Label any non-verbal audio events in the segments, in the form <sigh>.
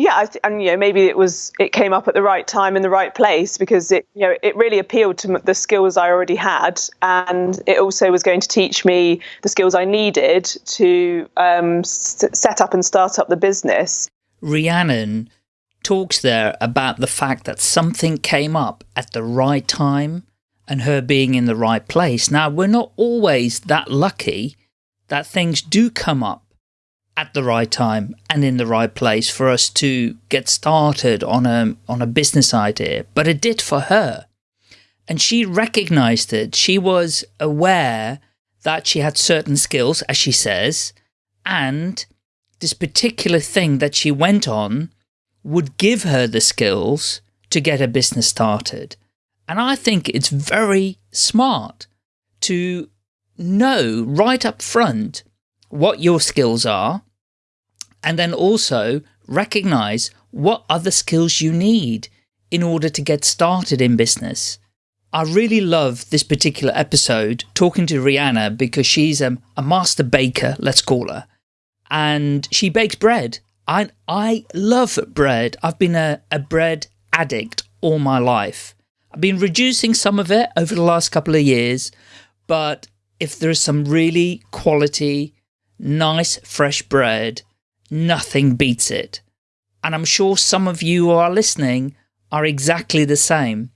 yeah, and you know maybe it was it came up at the right time in the right place because it you know it really appealed to the skills I already had, and it also was going to teach me the skills I needed to um, set up and start up the business. Rhiannon talks there about the fact that something came up at the right time and her being in the right place. Now, we're not always that lucky that things do come up at the right time and in the right place for us to get started on a, on a business idea, but it did for her. And she recognized it. She was aware that she had certain skills, as she says, and this particular thing that she went on would give her the skills to get a business started. And I think it's very smart to know right up front what your skills are and then also recognize what other skills you need in order to get started in business. I really love this particular episode talking to Rhiannon because she's a, a master baker, let's call her, and she bakes bread. I, I love bread. I've been a, a bread addict all my life. I've been reducing some of it over the last couple of years, but if there's some really quality, nice, fresh bread, nothing beats it. And I'm sure some of you who are listening are exactly the same.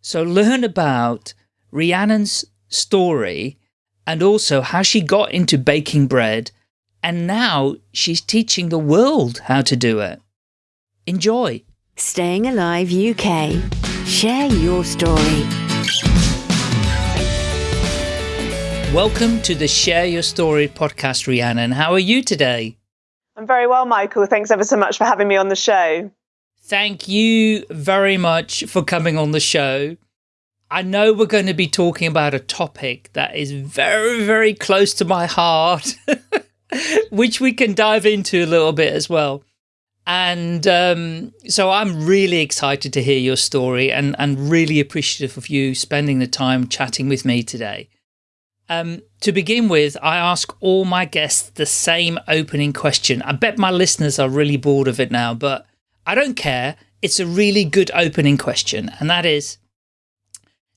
So learn about Rhiannon's story and also how she got into baking bread and now she's teaching the world how to do it. Enjoy. Staying Alive UK. Share your story. Welcome to the Share Your Story podcast, Rhiannon. How are you today? I'm very well, Michael. Thanks ever so much for having me on the show. Thank you very much for coming on the show. I know we're going to be talking about a topic that is very, very close to my heart, <laughs> which we can dive into a little bit as well. And um, so I'm really excited to hear your story and, and really appreciative of you spending the time chatting with me today. Um, to begin with, I ask all my guests the same opening question. I bet my listeners are really bored of it now, but I don't care. It's a really good opening question, and that is,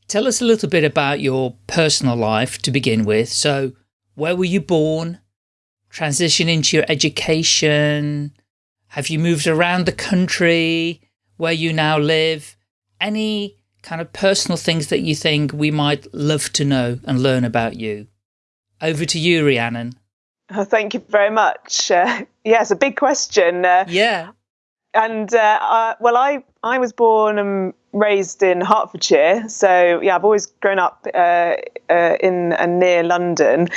tell us a little bit about your personal life to begin with. So, where were you born? Transition into your education? Have you moved around the country where you now live? Any kind of personal things that you think we might love to know and learn about you. Over to you, Rhiannon. Oh, thank you very much. <laughs> Uh, yes, a big question. Uh, yeah. And uh, uh, well, I I was born and raised in Hertfordshire, so yeah, I've always grown up uh, uh, in and near London,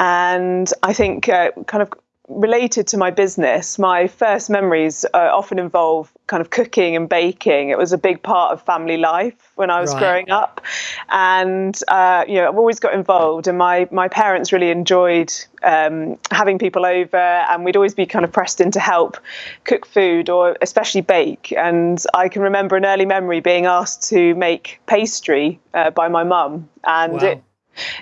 and I think kind of related to my business, my first memories uh, often involve kind of cooking and baking. It was a big part of family life when I was right. growing up, and uh, you know I've always got involved. And my my parents really enjoyed um, having people over, and we'd always be kind of pressed in to help cook food or especially bake. And I can remember an early memory being asked to make pastry uh, by my mum, and wow. it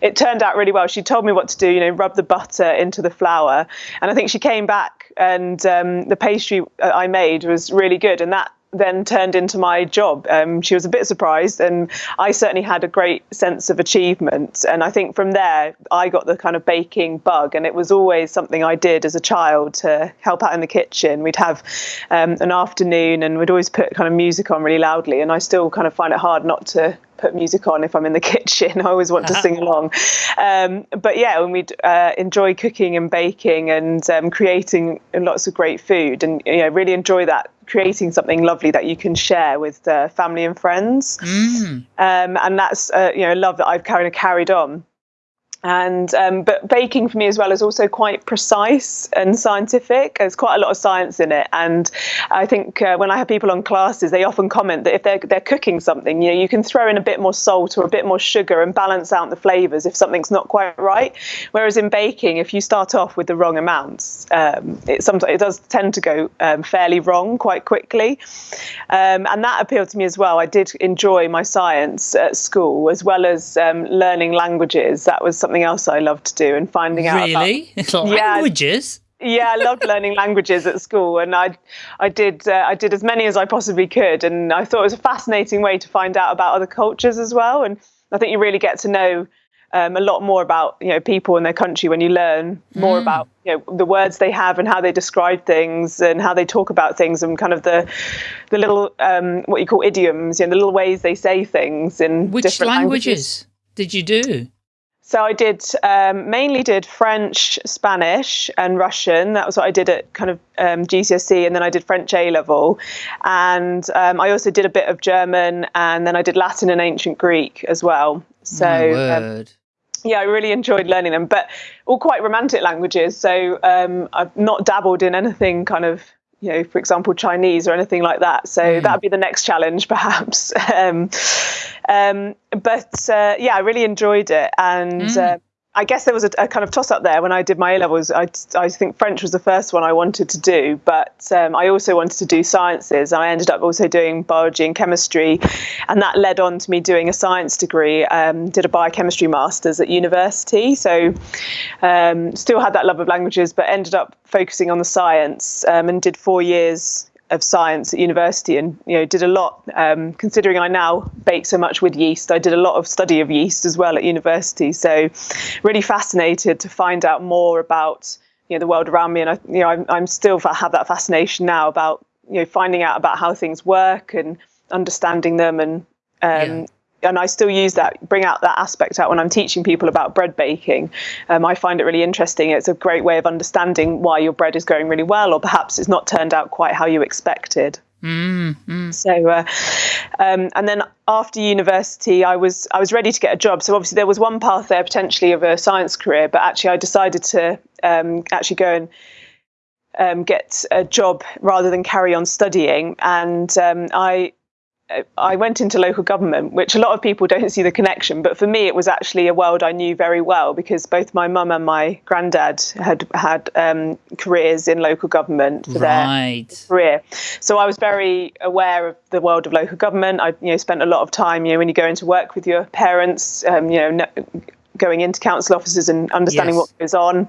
it turned out really well. She told me what to do, you know, rub the butter into the flour. And I think she came back and um, the pastry I made was really good. And that then turned into my job. Um, she was a bit surprised, and I certainly had a great sense of achievement. And I think from there, I got the kind of baking bug, and it was always something I did as a child to help out in the kitchen. We'd have um, an afternoon, and we'd always put kind of music on really loudly, and I still kind of find it hard not to put music on if I'm in the <laughs> kitchen. I always want to sing along. Um, but yeah, when we uh, enjoy cooking and baking and um, creating lots of great food, and you know, really enjoy that creating something lovely that you can share with uh, family and friends. Mm. Um, and that's uh, you know love that I've kind of carried on and um, but baking for me as well is also quite precise and scientific. There's quite a lot of science in it, and I think uh, when I have people on classes, they often comment that if they're they're cooking something, you know, you can throw in a bit more salt or a bit more sugar and balance out the flavors if something's not quite right. Whereas in baking, if you start off with the wrong amounts, um, it sometimes it does tend to go um, fairly wrong quite quickly, um, and that appealed to me as well. I did enjoy my science at school as well as um, learning languages. That was something something else I love to do and finding out. Really? <laughs> <laughs> About, languages? Yeah, yeah, I loved learning <laughs> languages at school, and I, I did, uh, I did as many as I possibly could, and I thought it was a fascinating way to find out about other cultures as well. And I think you really get to know um, a lot more about you know people in their country when you learn more mm. about you know the words they have and how they describe things and how they talk about things and kind of the the little um, what you call idioms, you know, the little ways they say things in which different languages, languages. did you do? So I did um, mainly did French, Spanish, and Russian. That was what I did at kind of um, GCSE, and then I did French A level, and um, I also did a bit of German, and then I did Latin and ancient Greek as well. So um, yeah, I really enjoyed learning them, but all quite romantic languages. So um, I've not dabbled in anything kind of you know, for example, Chinese or anything like that. So mm. that'd be the next challenge, <laughs> perhaps. um, um, but uh, yeah, I really enjoyed it, and mm. uh, I guess there was a, a kind of toss up there when I did my A levels. I, I think French was the first one I wanted to do, but um, I also wanted to do sciences. I ended up also doing biology and chemistry, and that led on to me doing a science degree. Um, did a biochemistry masters at university, so um, still had that love of languages, but ended up focusing on the science um, and did four years of science at university and you know did a lot um, considering I now bake so much with yeast I did a lot of study of yeast as well at university. So really fascinated to find out more about you know the world around me. And I you know I'm, I'm still have that fascination now about you know finding out about how things work and understanding them and um, yeah and I still use that, bring out that aspect out when I'm teaching people about bread baking. Um, I find it really interesting. It's a great way of understanding why your bread is going really well, or perhaps it's not turned out quite how you expected. Mm, mm. So, uh, um, and then after university, I was I was ready to get a job. So obviously there was one path there potentially of a science career, but actually I decided to um, actually go and um, get a job rather than carry on studying. And um, I I went into local government, which a lot of people don't see the connection. But for me, it was actually a world I knew very well because both my mum and my granddad had had um, careers in local government for right. their career. So I was very aware of the world of local government. I you know spent a lot of time. You know, when you go into work with your parents, um, you know. going into council offices and understanding yes. what goes on.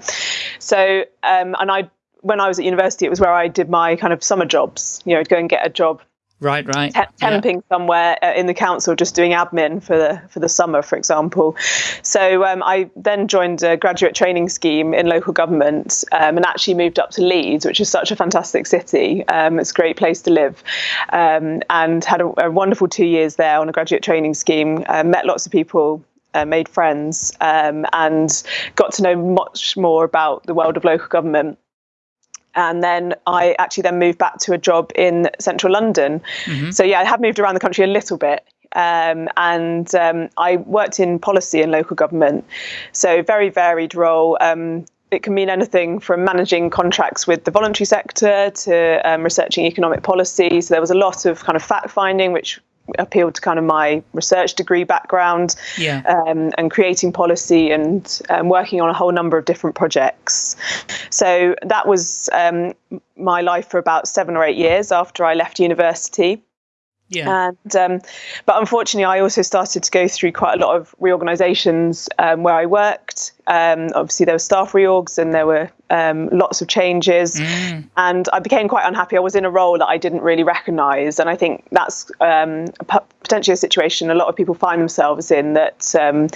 So, um, and I, when I was at university, it was where I did my kind of summer jobs. You know, go and get a job Right, right. temping yeah. somewhere uh, in the council, just doing admin for the for the summer, for example. So um, I then joined a graduate training scheme in local government, um, and actually moved up to Leeds, which is such a fantastic city. Um, it's a great place to live, um, and had a, a, wonderful two years there on a graduate training scheme. Uh, met lots of people uh, made friends um, and got to know much more about the world of local government and then I actually then moved back to a job in central London. Mm-hmm. So yeah, I have moved around the country a little bit. Um, and um, I worked in policy and local government, so very varied role. Um, it can mean anything from managing contracts with the voluntary sector to um, researching economic policy. So there was a lot of kind of fact finding, which appealed to kind of my research degree background yeah. um, and creating policy and um, working on a whole number of different projects. So that was um, my life for about seven or eight years after I left university. Yeah. And um, but unfortunately, I also started to go through quite a lot of reorganisations um, where I worked. Um, obviously, there were staff reorgs and there were um, lots of changes, mm. and I became quite unhappy. I was in a role that I didn't really recognise, and I think that's um, potentially a situation a lot of people find themselves in. That um,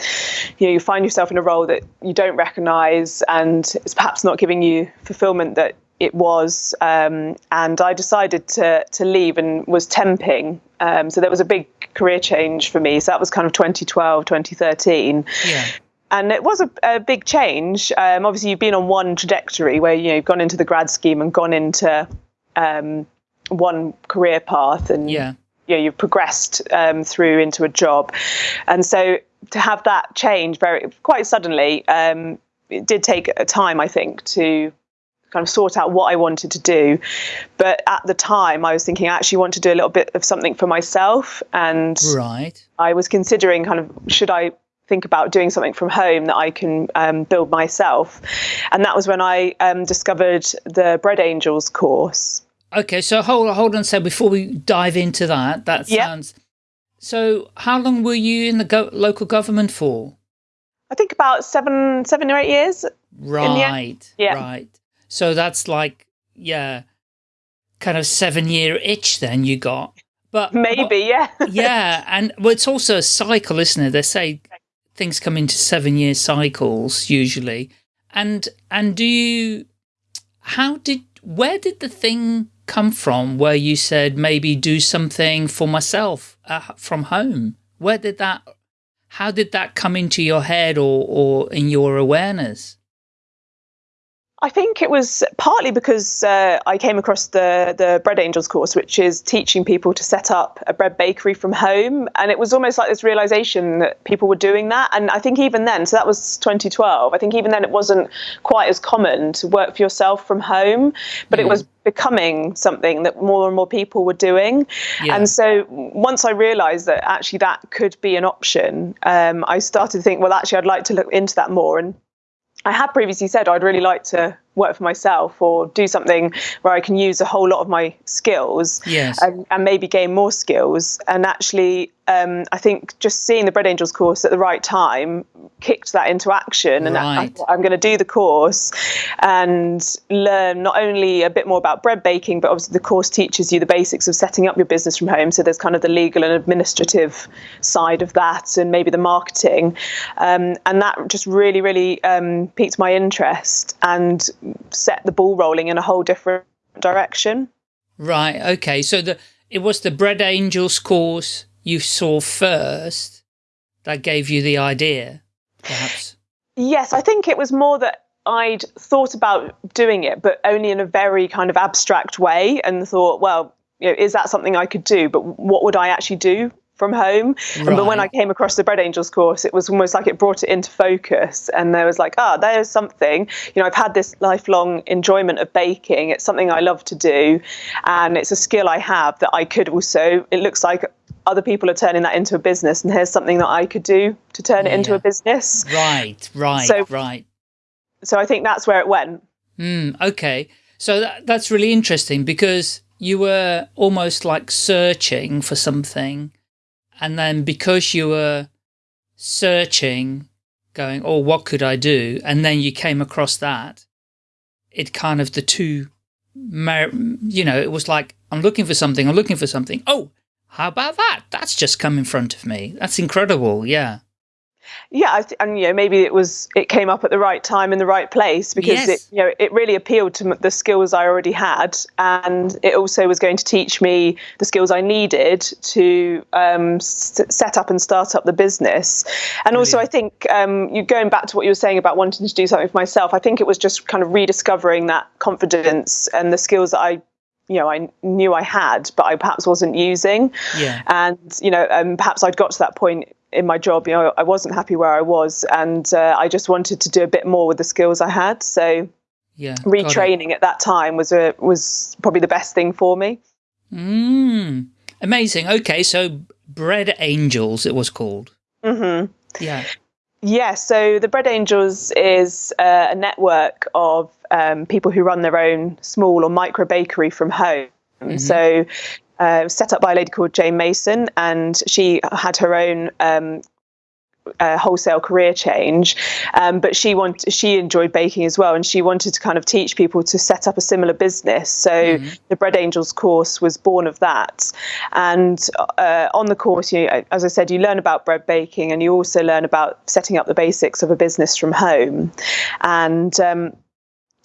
you know, you find yourself in a role that you don't recognise, and it's perhaps not giving you fulfilment that it was, um, and I decided to to leave and was temping. Um, so that was a big career change for me. So that was kind of 2012, 2013. Yeah. And it was a, a big change. Um, obviously, you've been on one trajectory where you know you've gone into the grad scheme and gone into um, one career path, and yeah. you know, you've progressed um, through into a job. And so to have that change very quite suddenly, um, it did take a time, I think, to kind of sort out what I wanted to do. But at the time, I was thinking I actually want to do a little bit of something for myself. And right. I was considering kind of should I think about doing something from home that I can um, build myself. And that was when I um, discovered the Bread Angels course. Okay, so hold, hold on So before we dive into that. That sounds... Yep. So how long were you in the go local government for? I think about seven, seven or eight years. Right, yeah. right. So that's like, yeah, kind of seven year itch then you got. But maybe, yeah. <laughs> yeah. And well, it's also a cycle, isn't it? They say things come into seven year cycles usually. And, and do you, how did, where did the thing come from where you said maybe do something for myself uh, from home? Where did that, how did that come into your head or, or in your awareness? I think it was partly because uh, I came across the the Bread Angels course, which is teaching people to set up a bread bakery from home, and it was almost like this realization that people were doing that. And I think even then, so that was 2012. I think even then it wasn't quite as common to work for yourself from home, but mm. it was becoming something that more and more people were doing. Yeah. And so once I realized that actually that could be an option, um, I started to think, well, actually, I'd like to look into that more and I had previously said I'd really like to work for myself or do something where I can use a whole lot of my skills yes. and, and maybe gain more skills. And actually, um, I think just seeing the Bread Angels course at the right time kicked that into action. And right. I, am going to do the course and learn not only a bit more about bread baking, but obviously the course teaches you the basics of setting up your business from home. So there's kind of the legal and administrative side of that, and maybe the marketing. Um, and that just really, really um, piqued my interest and set the ball rolling in a whole different direction. Right. Okay. So the it was the Bread Angels course you saw first that gave you the idea, perhaps? Yes, I think it was more that I'd thought about doing it, but only in a very kind of abstract way and thought, well, you know, is that something I could do? But what would I actually do from home. Right. But when I came across the Bread Angels course, it was almost like it brought it into focus. And there was like, ah, oh, there's something. You know, I've had this lifelong enjoyment of baking. It's something I love to do. And it's a skill I have that I could also, it looks like other people are turning that into a business. And here's something that I could do to turn it into a business. Right, right, so, right. So I think that's where it went. Mm, okay. So that, that's really interesting because you were almost like searching for something and then because you were searching, going, oh, what could I do? And then you came across that, it kind of the two, you know, it was like, I'm looking for something, I'm looking for something. Oh, how about that? That's just come in front of me. That's incredible. Yeah yeah and you know maybe it was it came up at the right time in the right place because yes. it you know it really appealed to the skills i already had and it also was going to teach me the skills i needed to um, set up and start up the business and also i think um, you going back to what you were saying about wanting to do something for myself i think it was just kind of rediscovering that confidence and the skills that i you know I knew I had, but I perhaps wasn't using. Yeah. And you know, um, perhaps I'd got to that point in my job, you know, I wasn't happy where I was, and uh, I just wanted to do a bit more with the skills I had. So, yeah, retraining at that time was a was probably the best thing for me. Mm, amazing. Okay, so Bread Angels, it was called. Mm-hmm. Yeah. Yeah, so the Bread Angels is uh, a network of um, people who run their own small or micro bakery from home. Mm -hmm. So uh, set up by a lady called Jane Mason, and she had her own um, uh, wholesale career change, um, but she want she enjoyed baking as well, and she wanted to kind of teach people to set up a similar business. So mm-hmm. the Bread Angels course was born of that, and uh, on the course, you as I said, you learn about bread baking, and you also learn about setting up the basics of a business from home, and um,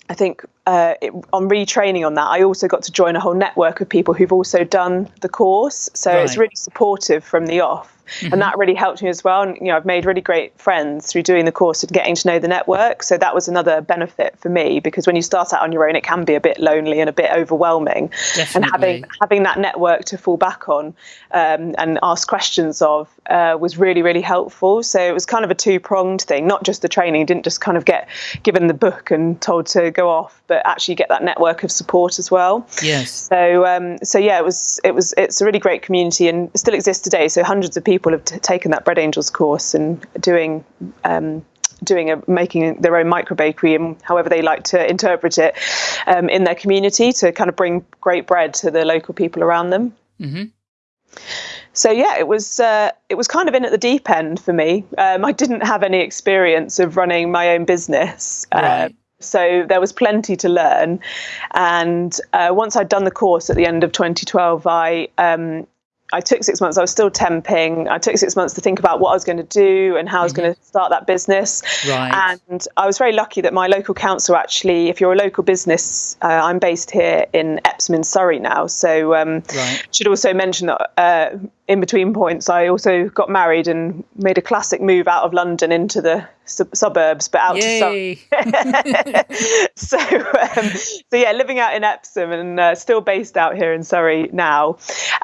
I think uh, it, on retraining on that, I also got to join a whole network of people who've also done the course. So right. it's really supportive from the off. Mm-hmm. And that really helped me as well. And, you know, I've made really great friends through doing the course and getting to know the network. So that was another benefit for me because when you start out on your own, it can be a bit lonely and a bit overwhelming. Definitely. And having having that network to fall back on um, and ask questions of uh, was really, really helpful. So it was kind of a two pronged thing, not just the training. You didn't just kind of get given the book and told to go off, but actually get that network of support as well. Yes. So um, so yeah, it was it was it's a really great community and still exists today. So hundreds of people have t- taken that Bread Angels course and doing. Um, doing a making their own micro bakery and however they like to interpret it um, in their community to kind of bring great bread to the local people around them. Mm-hmm. So yeah, it was uh, it was kind of in at the deep end for me. Um, I didn't have any experience of running my own business. Uh. So there was plenty to learn. And uh, once I'd done the course at the end of 2012, I um, I took six months. I was still temping. I took six months to think about what I was going to do and how I was going to start that business. Right. And I was very lucky that my local council actually, if you're a local business, uh, I'm based here in Epsom in Surrey now. So um, Right. should also mention that uh, in between points, I also got married and made a classic move out of London into the sub- suburbs, but out to Surrey <laughs> so, um, so yeah, living out in Epsom and uh, still based out here in Surrey now.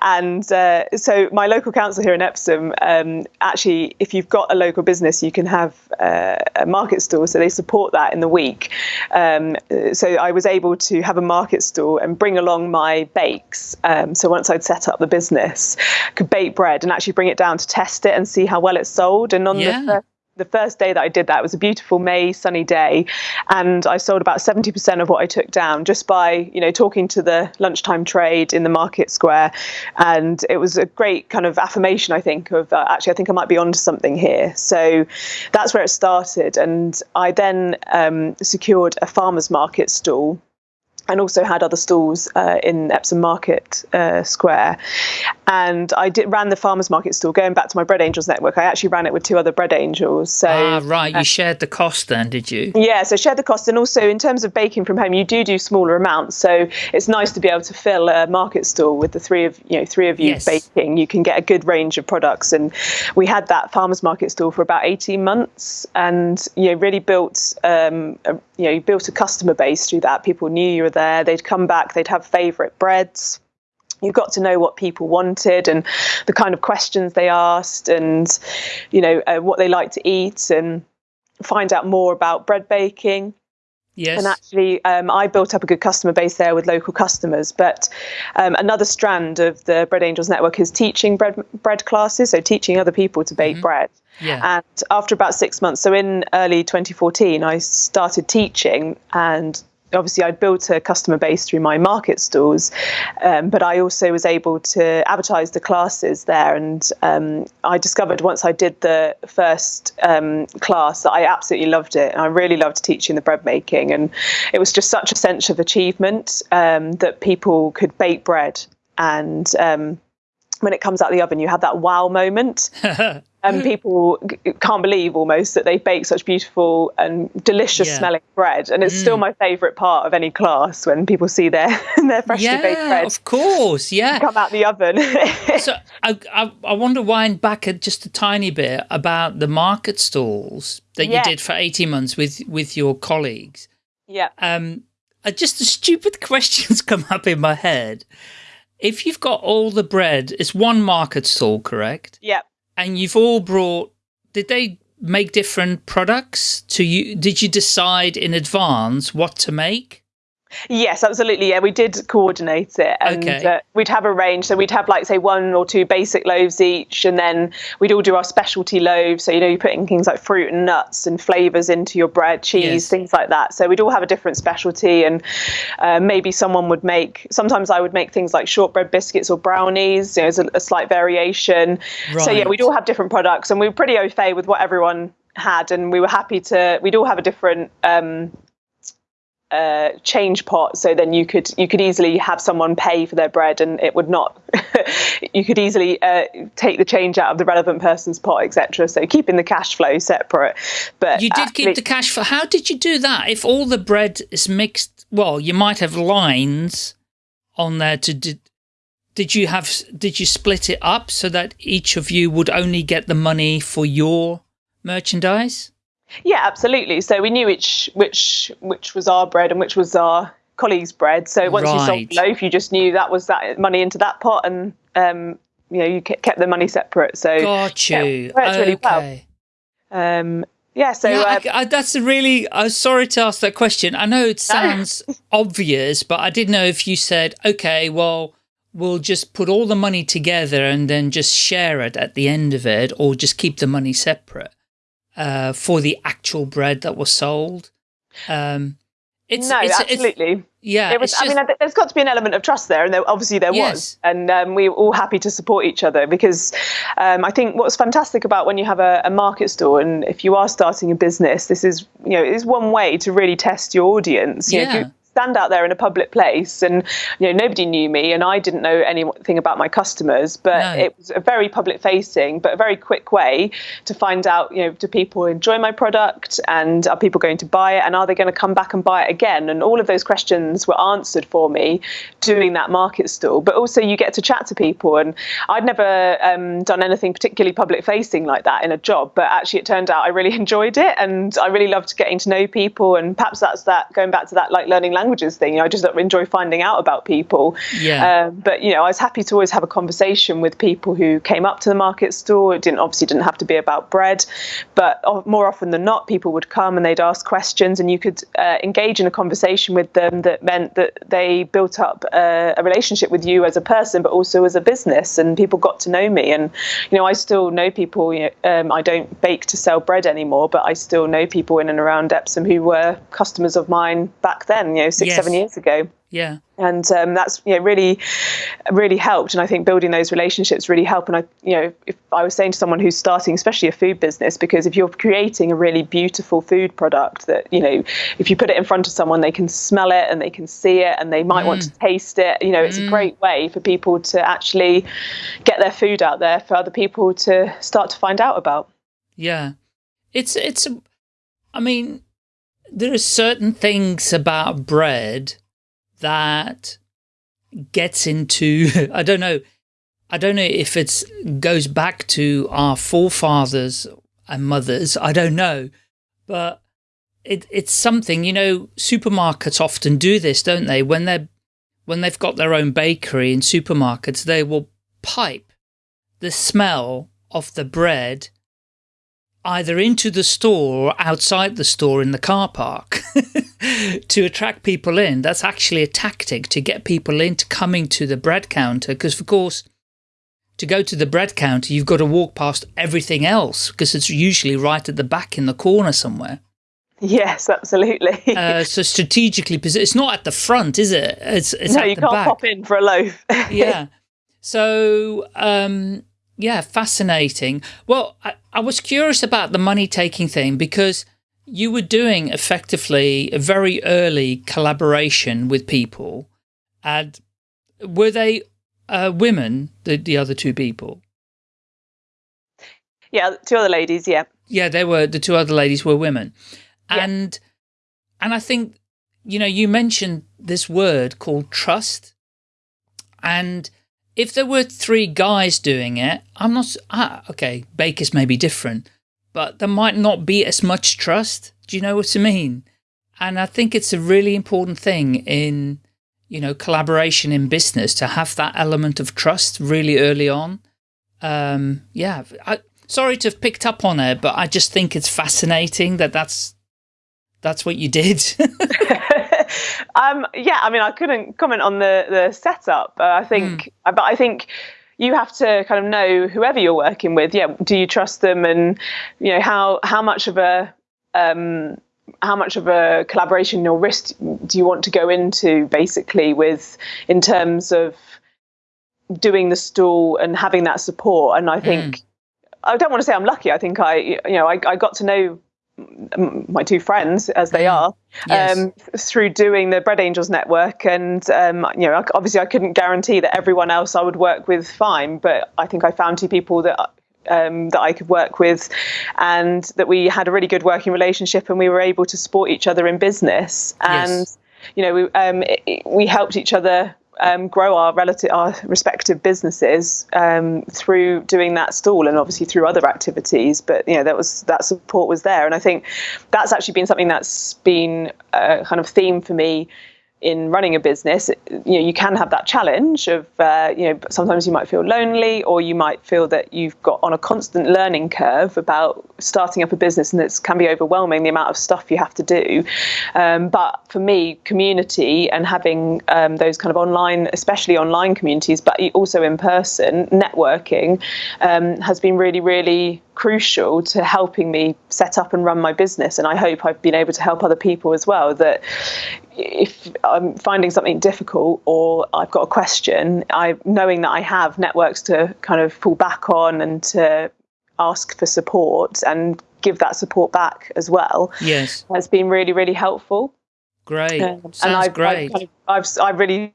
And uh, so, my local council here in Epsom, um, actually, if you've got a local business, you can have uh, a market stall. So they support that in the week. Um, so I was able to have a market stall and bring along my bakes. Um, so once I'd set up the business, could bake bread and actually bring it down to test it and see how well it sold. And on Yeah. the the first day that I did that was a beautiful May sunny day, and I sold about seventy percent of what I took down just by you know talking to the lunchtime trade in the market square, and it was a great kind of affirmation I think of uh, actually I think I might be onto something here. So that's where it started, and I then um, secured a farmers market stall and also had other stalls uh, in Epsom Market uh, Square. And I did ran the farmers market stall. Going back to my Bread Angels network, I actually ran it with two other Bread Angels. So ah, right. You shared the cost then, did you? yeah, so share the cost, and also in terms of baking from home, you do do smaller amounts. So it's nice to be able to fill a market stall with the three of you know three of you Yes. baking. You can get a good range of products, and we had that farmers market stall for about eighteen months, and you know really built um, a, you know built a customer base through that. People knew you were there. They'd come back. They'd have favourite breads you got to know what people wanted and the kind of questions they asked and you know uh, what they like to eat and find out more about bread baking Yes. and actually um, i built up a good customer base there with local customers but um, another strand of the bread angels network is teaching bread bread classes so teaching other people to bake bread yeah. and after about six months, so in early 2014, I started teaching and obviously I'd built a customer base through my market stalls, um, but I also was able to advertise the classes there. And um, I discovered once I did the first um, class that I absolutely loved it. I really loved teaching the bread making. And it was just such a sense of achievement um, that people could bake bread and um, when it comes out of the oven, you have that wow moment. <laughs> and people can't believe almost that they bake such beautiful and delicious Yeah. smelling bread. And it's still my favourite part of any class when people see their <laughs> their freshly baked yeah, bread of course. Yeah. come out the oven. <laughs> so I, I, I want to wind back just a tiny bit about the market stalls that Yeah. you did for 18 months with, with your colleagues. yeah. Um, uh, just the stupid <laughs> questions come up in my head. If you've got all the bread, it's one market stall, correct? Yeah. And you've all brought, did they make different products to you? Did you decide in advance what to make? Yes, absolutely. Yeah, we did coordinate it, and Okay. uh, we'd have a range. So we'd have like say one or two basic loaves each, and then we'd all do our specialty loaves. So you know, you're putting things like fruit and nuts and flavors into your bread, cheese, Yes. things like that. So we'd all have a different specialty, and uh, maybe someone would make. Sometimes I would make things like shortbread biscuits or brownies. You know, as a, a slight variation. So yeah, we'd all have different products, and we were pretty au fait with what everyone had, and we were happy to. We'd all have a different. Um, uh, change pot so then you could you could easily have someone pay for their bread and it would not <laughs> you could easily uh, take the change out of the relevant person's pot etc so keeping the cash flow separate but You did keep the cash for. How did you do that? If all the bread is mixed, well, you might have lines on there to. Did, did you have? Did you split it up so that each of you would only get the money for your merchandise? Yeah absolutely so we knew which which which was our bread and which was our colleagues bread so once you sold the loaf you just knew that was that money into that pot and um you know you kept the money separate so Got yeah, you. worked really well. okay. um yeah so yeah, uh, I, I, that's a really. I'm sorry to ask that question. I know it <laughs> sounds obvious, but I didn't know if you said, "Okay, well, we'll just put all the money together and then just share it at the end of it, or just keep the money separate uh, for the actual bread that was sold." Um, It's, no, it's, absolutely. It's, yeah, it was. Just, I mean, there's got to be an element of trust there, and there, obviously there yes. was, and um, we were all happy to support each other because um, I think what's fantastic about when you have a, a, market store, and if you are starting a business, this is you know is one way to really test your audience. You yeah. Know, stand out there in a public place and you know nobody knew me and I didn't know anything about my customers but no. it was a very public facing but a very quick way to find out you know do people enjoy my product and are people going to buy it and are they going to come back and buy it again and all of those questions were answered for me doing that market stall but also you get to chat to people and I'd never um, done anything particularly public facing like that in a job but actually it turned out I really <laughs> enjoyed it and I really loved getting to know people and perhaps that's that going back to that like learning languages thing. You know, I just enjoy finding out about people. Yeah. Um, but you know, I was happy to always have a conversation with people who came up to the market store. It didn't obviously didn't have to be about bread, but more often than not, people would come and they'd ask questions, and you could uh, engage in a conversation with them that meant that they built up a, a relationship with you as a person, but also as a business, and people got to know me. And you know, I still know people. You know, um, I don't bake to sell bread anymore, but I still know people in and around Epsom who were customers of mine back then. You know, six, yes. seven years ago. Yeah. And um, that's you know really, really helped. And I think building those relationships really help. And I, you know, if I was saying to someone who's starting, especially a food business, because if you're creating a really beautiful food product that you know, if you put it in front of someone, they can smell it and they can see it and they might mm. want to taste it. You know, it's mm. a great way for people to actually get their food out there for other people to start to find out about. Yeah, it's it's. I mean, there are certain things about bread that gets into, <laughs> I don't know, I don't know if it goes back to our forefathers and mothers, I don't know, but it, it's something, you know, supermarkets often do this, don't they? When they're, when they've got their own bakery in supermarkets, they will pipe the smell of the bread either into the store or outside the store in the car park <laughs> to attract people in. That's actually a tactic to get people into coming to the bread counter because, of course, to go to the bread counter, you've got to walk past everything else because it's usually right at the back in the corner somewhere. Yes, absolutely. uh, <laughs> so strategically, it's not at the front, is it? It's, it's no, you can't back. pop in for a loaf. <laughs> yeah. So, um, yeah, fascinating. Well, I, I was curious about the money taking thing because you were doing effectively a very early collaboration with people. And were they uh, women, the, the other two people? Yeah, two other ladies, yeah. Yeah, they were, the two other ladies were women. Yeah. And, and I think, you know, you mentioned this word called trust. And if there were three guys doing it, I'm not, ah, okay, bakers may be different, but there might not be as much trust. Do you know what I mean? And I think it's a really important thing in, you know, collaboration in business to have that element of trust really early on. Um, yeah, I, sorry to have picked up on it, but I just think it's fascinating that that's, that's what you did. <laughs> <laughs> um, yeah, I mean, I couldn't comment on the the setup. Uh, I think, mm. but I think you have to kind of know whoever you're working with. Yeah, do you trust them, and you know how how much of a um, how much of a collaboration or risk do you want to go into, basically, with in terms of doing the stall and having that support. And I think. Mm. I don't want to say I'm lucky. I think I, you know, I, I got to know my two friends as they mm. are yes. um, through doing the bread angels network and um, you know obviously i couldn't guarantee that everyone else i would work with fine but i think i found two people that um, that I could work with, and that we had a really good working relationship, and we were able to support each other in business. And yes. you know, we um, it, we helped each other um, grow our relative, our respective businesses um, through doing that stall, and obviously through other activities. But you know, that was that support was there, and I think that's actually been something that's been a kind of theme for me in running a business, you know, you can have that challenge of, uh, you know, sometimes you might feel lonely or you might feel that you've got on a constant learning curve about starting up a business and it can be overwhelming the amount of stuff you have to do. Um, but for me, community and having um, those kind of online, especially online communities, but also in person, networking um, has been really, really crucial to helping me set up and run my business. And I hope I've been able to help other people as well. That if I'm finding something difficult or I've got a question, I knowing that I have networks to kind of fall back on and to ask for support and give that support back as well. Yes, has been really really helpful. Great, um, Sounds and I've, great. I've, I've, I've really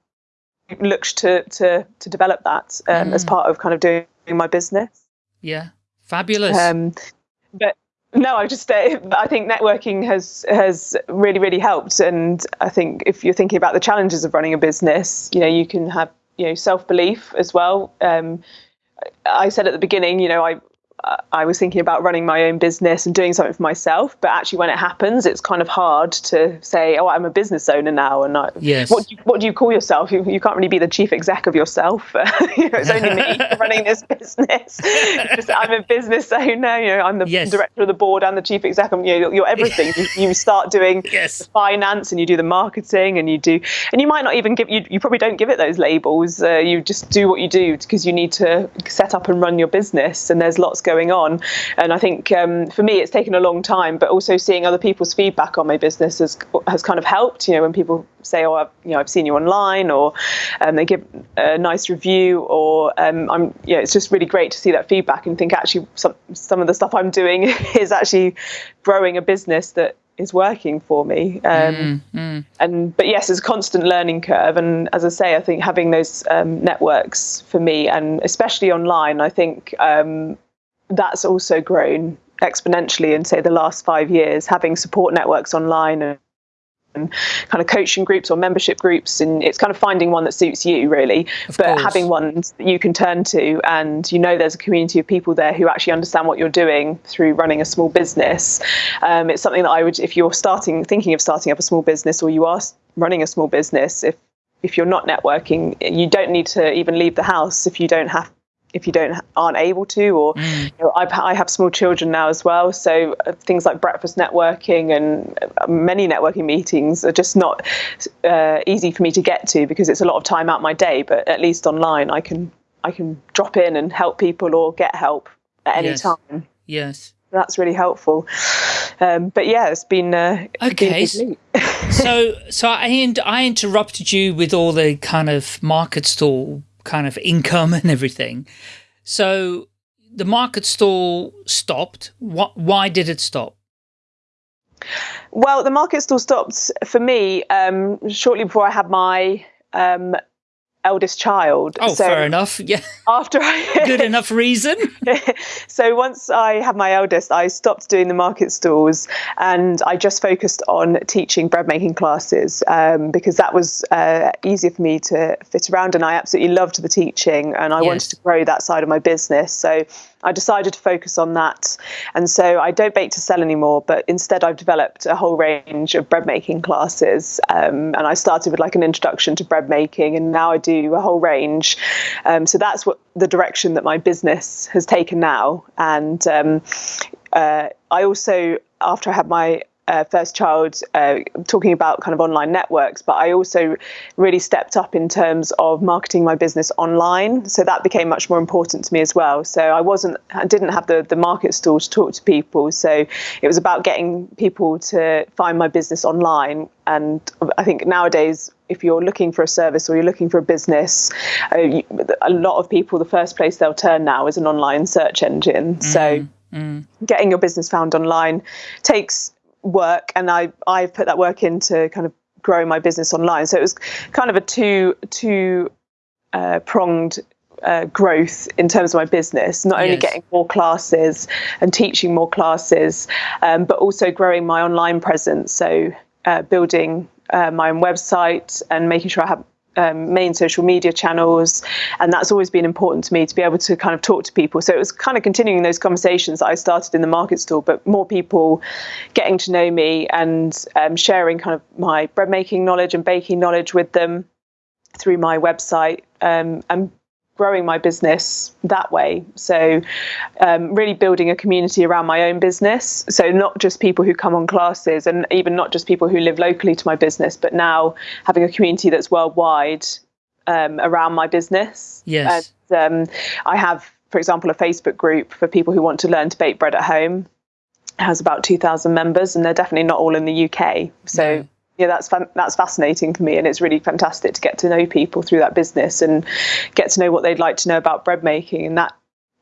looked to to to develop that um, mm. as part of kind of doing my business. Yeah, fabulous. Um, but no, I just uh, I think networking has has really really helped, and I think if you're thinking about the challenges of running a business, you know you can have you know self belief as well. Um, I said at the beginning, you know, I I was thinking about running my own business and doing something for myself, but actually, when it happens, it's kind of hard to say, "Oh, I'm a business owner now." And I, yes. what do you, what do you call yourself? You, you can't really be the chief exec of yourself. <laughs> you know, it's only me <laughs> running this business. Just, I'm a business owner. You know, I'm the yes. director of the board and the chief exec. I'm, you know, you're everything. <laughs> you, you, start doing yes. the finance and you do the marketing and you do, and you might not even give you. You probably don't give it those labels. Uh, you just do what you do because you need to set up and run your business, and there's lots going on. And I think um, for me, it's taken a long time, but also seeing other people's feedback on my business has has kind of helped. You know, when people say, "Oh, I've, you know, I've seen you online," or um, they give a nice review, or um, I'm, you know, it's just really great to see that feedback and think actually some some of the stuff I'm doing <laughs> is actually growing a business that is working for me. Um, mm, mm. And but yes, it's a constant learning curve. And as I say, I think having those um, networks for me, and especially online, I think um, that's also grown exponentially in say the last five years having support networks online and, and kind of coaching groups or membership groups and it's kind of finding one that suits you really of but course. having ones that you can turn to and you know there's a community of people there who actually understand what you're doing through running a small business um, it's something that i would if you're starting thinking of starting up a small business or you are running a small business if if you're not networking you don't need to even leave the house if you don't have if you don't aren't able to or mm. you know, I've, I have small children now as well. So uh, things like breakfast networking and uh, many networking meetings are just not uh, easy for me to get to because it's a lot of time out my day. But at least online I can I can drop in and help people or get help at any yes. time. Yes. That's really helpful. Um, but yeah it's been uh, okay. been <laughs> so so I, I interrupted you with all the kind of market stall kind of income and everything. So the market stall stopped. What, why did it stop? Well, the market stall stopped for me um, shortly before I had my um, eldest child. Oh, so fair enough. <laughs> Yeah. After I <laughs> good enough reason. so once I had my eldest, I stopped doing the market stalls and I just focused on teaching bread making classes um, because that was uh, easier for me to fit around, and I absolutely loved the teaching, and I yes. wanted to grow that side of my business. So I decided to focus on that. And so I don't bake to sell anymore, but instead I've developed a whole range of bread making classes. Um, and I started with like an introduction to bread making, and now I do a whole range. Um, so that's what the direction that my business has taken now. And um, uh, I also, after I had my uh, first child uh, talking about kind of online networks, but I also really stepped up in terms of marketing my business online. So that became much more important to me as well. So I wasn't, I didn't have the, the market stall to talk to people. So it was about getting people to find my business online. And I think nowadays, if you're looking for a service or you're looking for a business, uh, a lot of people, the first place they'll turn now is an online search engine. Mm. So Mm. getting your business found online takes work and I I've put that work into kind of growing my business online. So it was kind of a two two uh, pronged uh, growth in terms of my business, not only yes. getting more classes and teaching more classes, um, but also growing my online presence. So uh, building uh, my own website and making sure I have um, main social media channels. And that's always been important to me to be able to kind of talk to people. So it was kind of continuing those conversations that I started in the market stall, but more people getting to know me and um, sharing kind of my bread making knowledge and baking knowledge with them through my website um, and growing my business that way. So, um, really building a community around my own business. So, not just people who come on classes and even not just people who live locally to my business, but now having a community that's worldwide um, around my business. Yes. And, um, I have for example, a Facebook group for people who want to learn to bake bread at home. It has about 2,000 members, and they're definitely not all in the UK. So, No. Yeah, that's that's fascinating for me, and it's really fantastic to get to know people through that business and get to know what they'd like to know about bread making, and that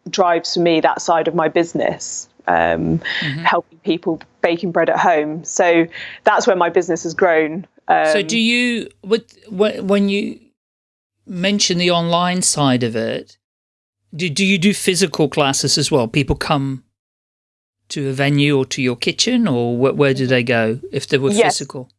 drives for me that side of my business. Um, helping people baking bread at home. So that's where my business has grown. Um, So do you with wh- when you mention the online side of it? Do do you do physical classes as well? People come to a venue or to your kitchen, or wh- where do they go if they were Yes. physical?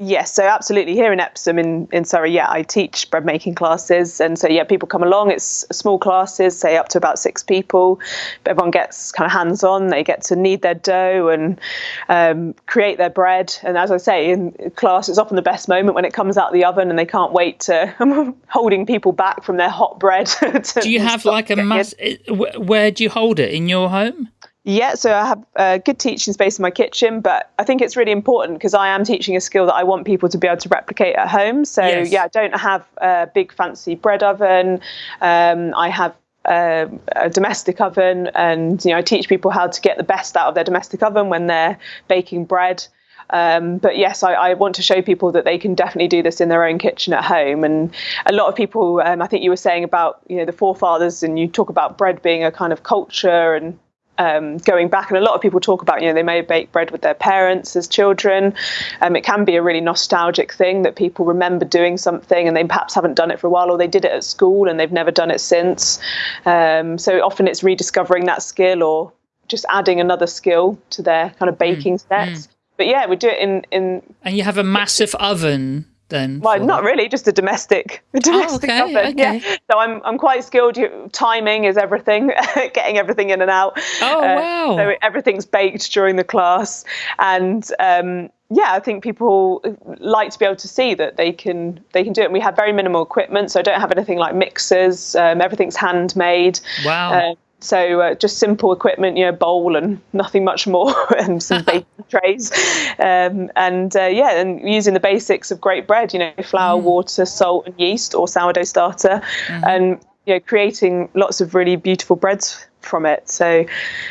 Yes, so absolutely. Here in Epsom, in, in Surrey, yeah, I teach bread making classes. And so, yeah, people come along. It's small classes, say up to about six people. But everyone gets kind of hands on. They get to knead their dough and um, create their bread. And as I say, in class, it's often the best moment when it comes out of the oven and they can't wait to, I'm <laughs> holding people back from their hot bread. <laughs> to Do you have like a mass? Where do you hold it in your home? Yeah, so I have a good teaching space in my kitchen, but I think it's really important because I am teaching a skill that I want people to be able to replicate at home. So Yes. yeah, I don't have a big fancy bread oven. Um, I have um a domestic oven, and you know I teach people how to get the best out of their domestic oven when they're baking bread. Um, but yes, I, I want to show people that they can definitely do this in their own kitchen at home. And a lot of people, um, I think you were saying about you know the forefathers, and you talk about bread being a kind of culture and um, going back, and a lot of people talk about, you know, they may bake bread with their parents as children. Um, it can be a really nostalgic thing that people remember doing something and they perhaps haven't done it for a while, or they did it at school and they've never done it since. Um, so often it's rediscovering that skill or just adding another skill to their kind of baking sets. But yeah, we do it in in And you have a massive oven then? well, for not really, just a domestic, <laughs> a domestic okay, oven. okay. Yeah. So I'm I'm quite skilled. Timing is everything, <laughs> getting everything in and out. Oh, Uh, wow. So everything's baked during the class, and um, yeah, I think people like to be able to see that they can they can do it. And we have very minimal equipment, so I don't have anything like mixers. Um, everything's handmade. Wow. Uh, so uh, just simple equipment, you know, bowl and nothing much more, <laughs> and some <laughs> baking trays, um, and uh, yeah, and using the basics of great bread, you know, flour, water, salt, and yeast, or sourdough starter, and you know, creating lots of really beautiful breads from it. So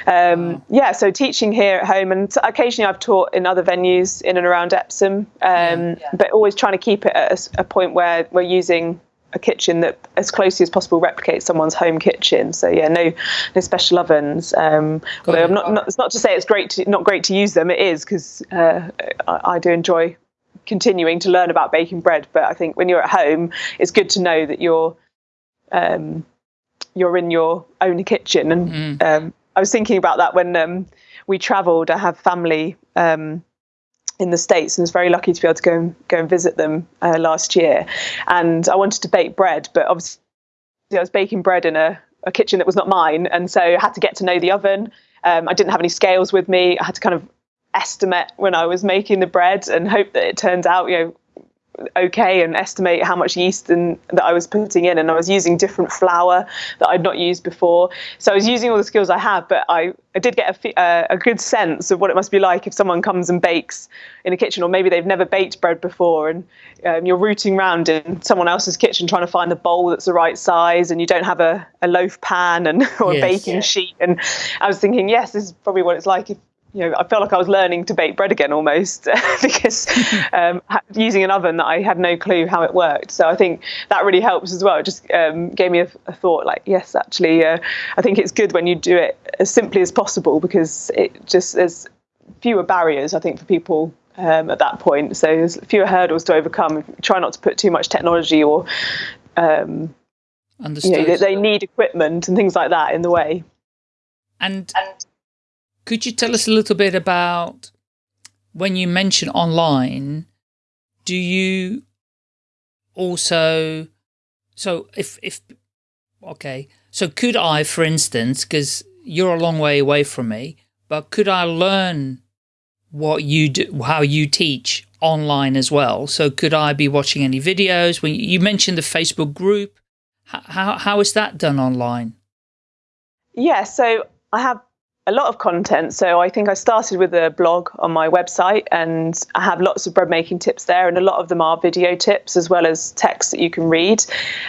um, yeah, so teaching here at home, and occasionally I've taught in other venues in and around Epsom, um, but always trying to keep it at a point where we're using a kitchen that as closely as possible replicates someone's home kitchen. So yeah, no no special ovens. Um, although. I'm not, not it's not to say it's great to not great to use them. It is because uh, I, I do enjoy continuing to learn about baking bread. But I think when you're at home, it's good to know that you're um, you're in your own kitchen. And um, I was thinking about that when um, we travelled. I have family. Um, in the states and was very lucky to be able to go and go and visit them uh, last year. And I wanted to bake bread but obviously I was baking bread in a, a kitchen that was not mine. And so I had to get to know the oven. Um, I didn't have any scales with me. I had to kind of estimate when I was making the bread and hope that it turned out you know okay and estimate how much yeast and that I was putting in and I was using different flour that I'd not used before. So I was using all the skills I have but I, I did get a, uh, a good sense of what it must be like if someone comes and bakes in a kitchen or maybe they've never baked bread before and um, you're rooting around in someone else's kitchen trying to find the bowl that's the right size and you don't have a, a loaf pan and <laughs> or Yes. a baking sheet. And I was thinking yes this is probably what it's like if you know, I felt like I was learning to bake bread again almost <laughs> because <laughs> um, using an oven that I had no clue how it worked. So I think that really helps as well. It just um, gave me a, a thought like, yes, actually, uh, I think it's good when you do it as simply as possible because it just there's fewer barriers, I think, for people um, at that point. So there's fewer hurdles to overcome. Try not to put too much technology or um, you know, they, they need equipment and things like that in the way. And could you tell us a little bit about when you mention online, do you also, so if, if, okay, so could I, for instance, because you're a long way away from me, but could I learn what you do, how you teach online as well? So could I be watching any videos? When you mentioned the Facebook group, how, how, is that done online? Yeah, so I have a lot of content. So I think I started with a blog on my website and I have lots of bread making tips there and a lot of them are video tips as well as text that you can read.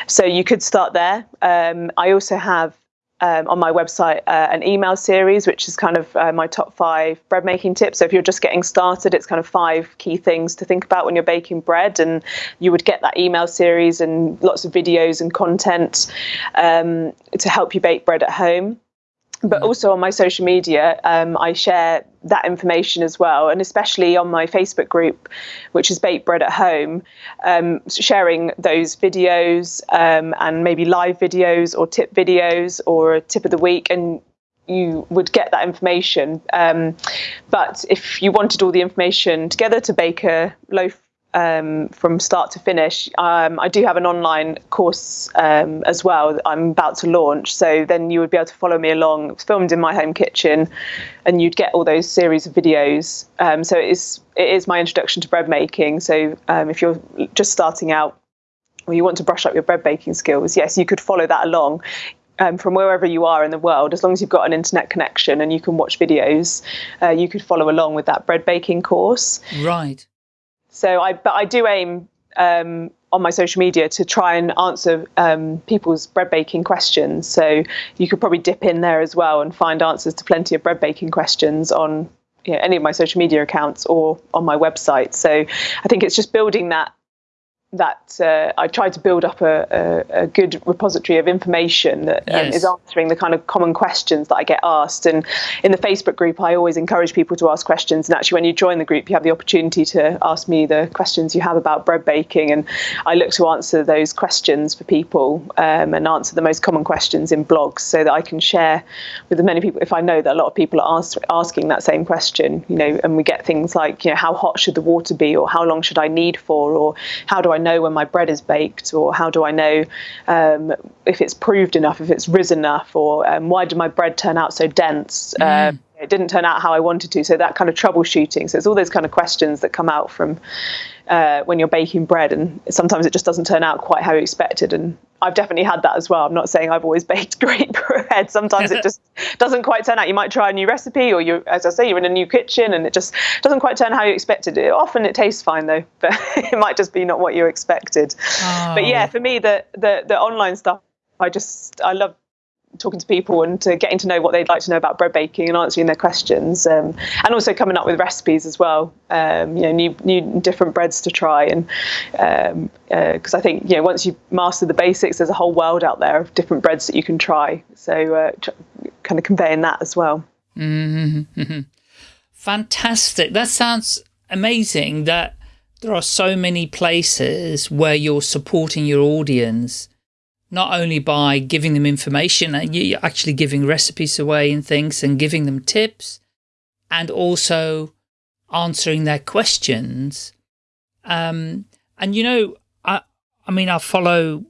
So you could start there. Um, I also have um, on my website uh, an email series, which is kind of uh, my top five bread making tips. So if you're just getting started, it's kind of five key things to think about when you're baking bread, and you would get that email series and lots of videos and content um, to help you bake bread at home but also on my social media, um, I share that information as well, and especially on my Facebook group, which is Bake Bread at Home, um, sharing those videos um, and maybe live videos or tip videos or a tip of the week, and you would get that information. Um, but if you wanted all the information together to bake a loaf um, from start to finish. Um, I do have an online course um, as well that I'm about to launch. So then you would be able to follow me along. It's filmed in my home kitchen, and you'd get all those series of videos. Um, so it is it is my introduction to bread making. So um, if you're just starting out or you want to brush up your bread baking skills, yes, you could follow that along. Um, from wherever you are in the world, as long as you've got an internet connection and you can watch videos, uh, you could follow along with that bread baking course. Right. So I, but I do aim um, on my social media to try and answer um, people's bread baking questions. So you could probably dip in there as well and find answers to plenty of bread baking questions on you know, any of my social media accounts or on my website. So I think it's just building that that uh, I try to build up a, a, a, good repository of information that um, yes. is answering the kind of common questions that I get asked. And in the Facebook group, I always encourage people to ask questions. And actually, when you join the group, you have the opportunity to ask me the questions you have about bread baking. And I look to answer those questions for people um, and answer the most common questions in blogs so that I can share with as many people. If I know that a lot of people are ask, asking that same question, you know, and we get things like, you know, how hot should the water be, or how long should I knead for, or how do I know when my bread is baked, or how do I know um, if it's proved enough, if it's risen enough, or um, why did my bread turn out so dense? Mm. Uh, it didn't turn out how I wanted to. So that kind of troubleshooting. So it's all those kind of questions that come out from uh, when you're baking bread, and sometimes it just doesn't turn out quite how you expected. And I've definitely had that as well. I'm not saying I've always <laughs> baked great bread. Sometimes it just <laughs> doesn't quite turn out. You might try a new recipe, or you, as I say, you're in a new kitchen, and it just doesn't quite turn how you expected it. Often it tastes fine though, <laughs> but it might just be not what you expected. Oh. But yeah, for me, the the the online stuff, I just I love talking to people and to getting to know what they'd like to know about bread baking and answering their questions, um, and also coming up with recipes as well. Um, you know, new, new different breads to try, and because um, uh, I think you know once you master the basics, there's a whole world out there of different breads that you can try. So, uh, kind of conveying that as well. Mm-hmm. <laughs> Fantastic! That sounds amazing. That there are so many places where you're supporting your audience not only by giving them information, and you're actually giving recipes away and things and giving them tips, and also answering their questions. Um, and you know, I, I mean, I follow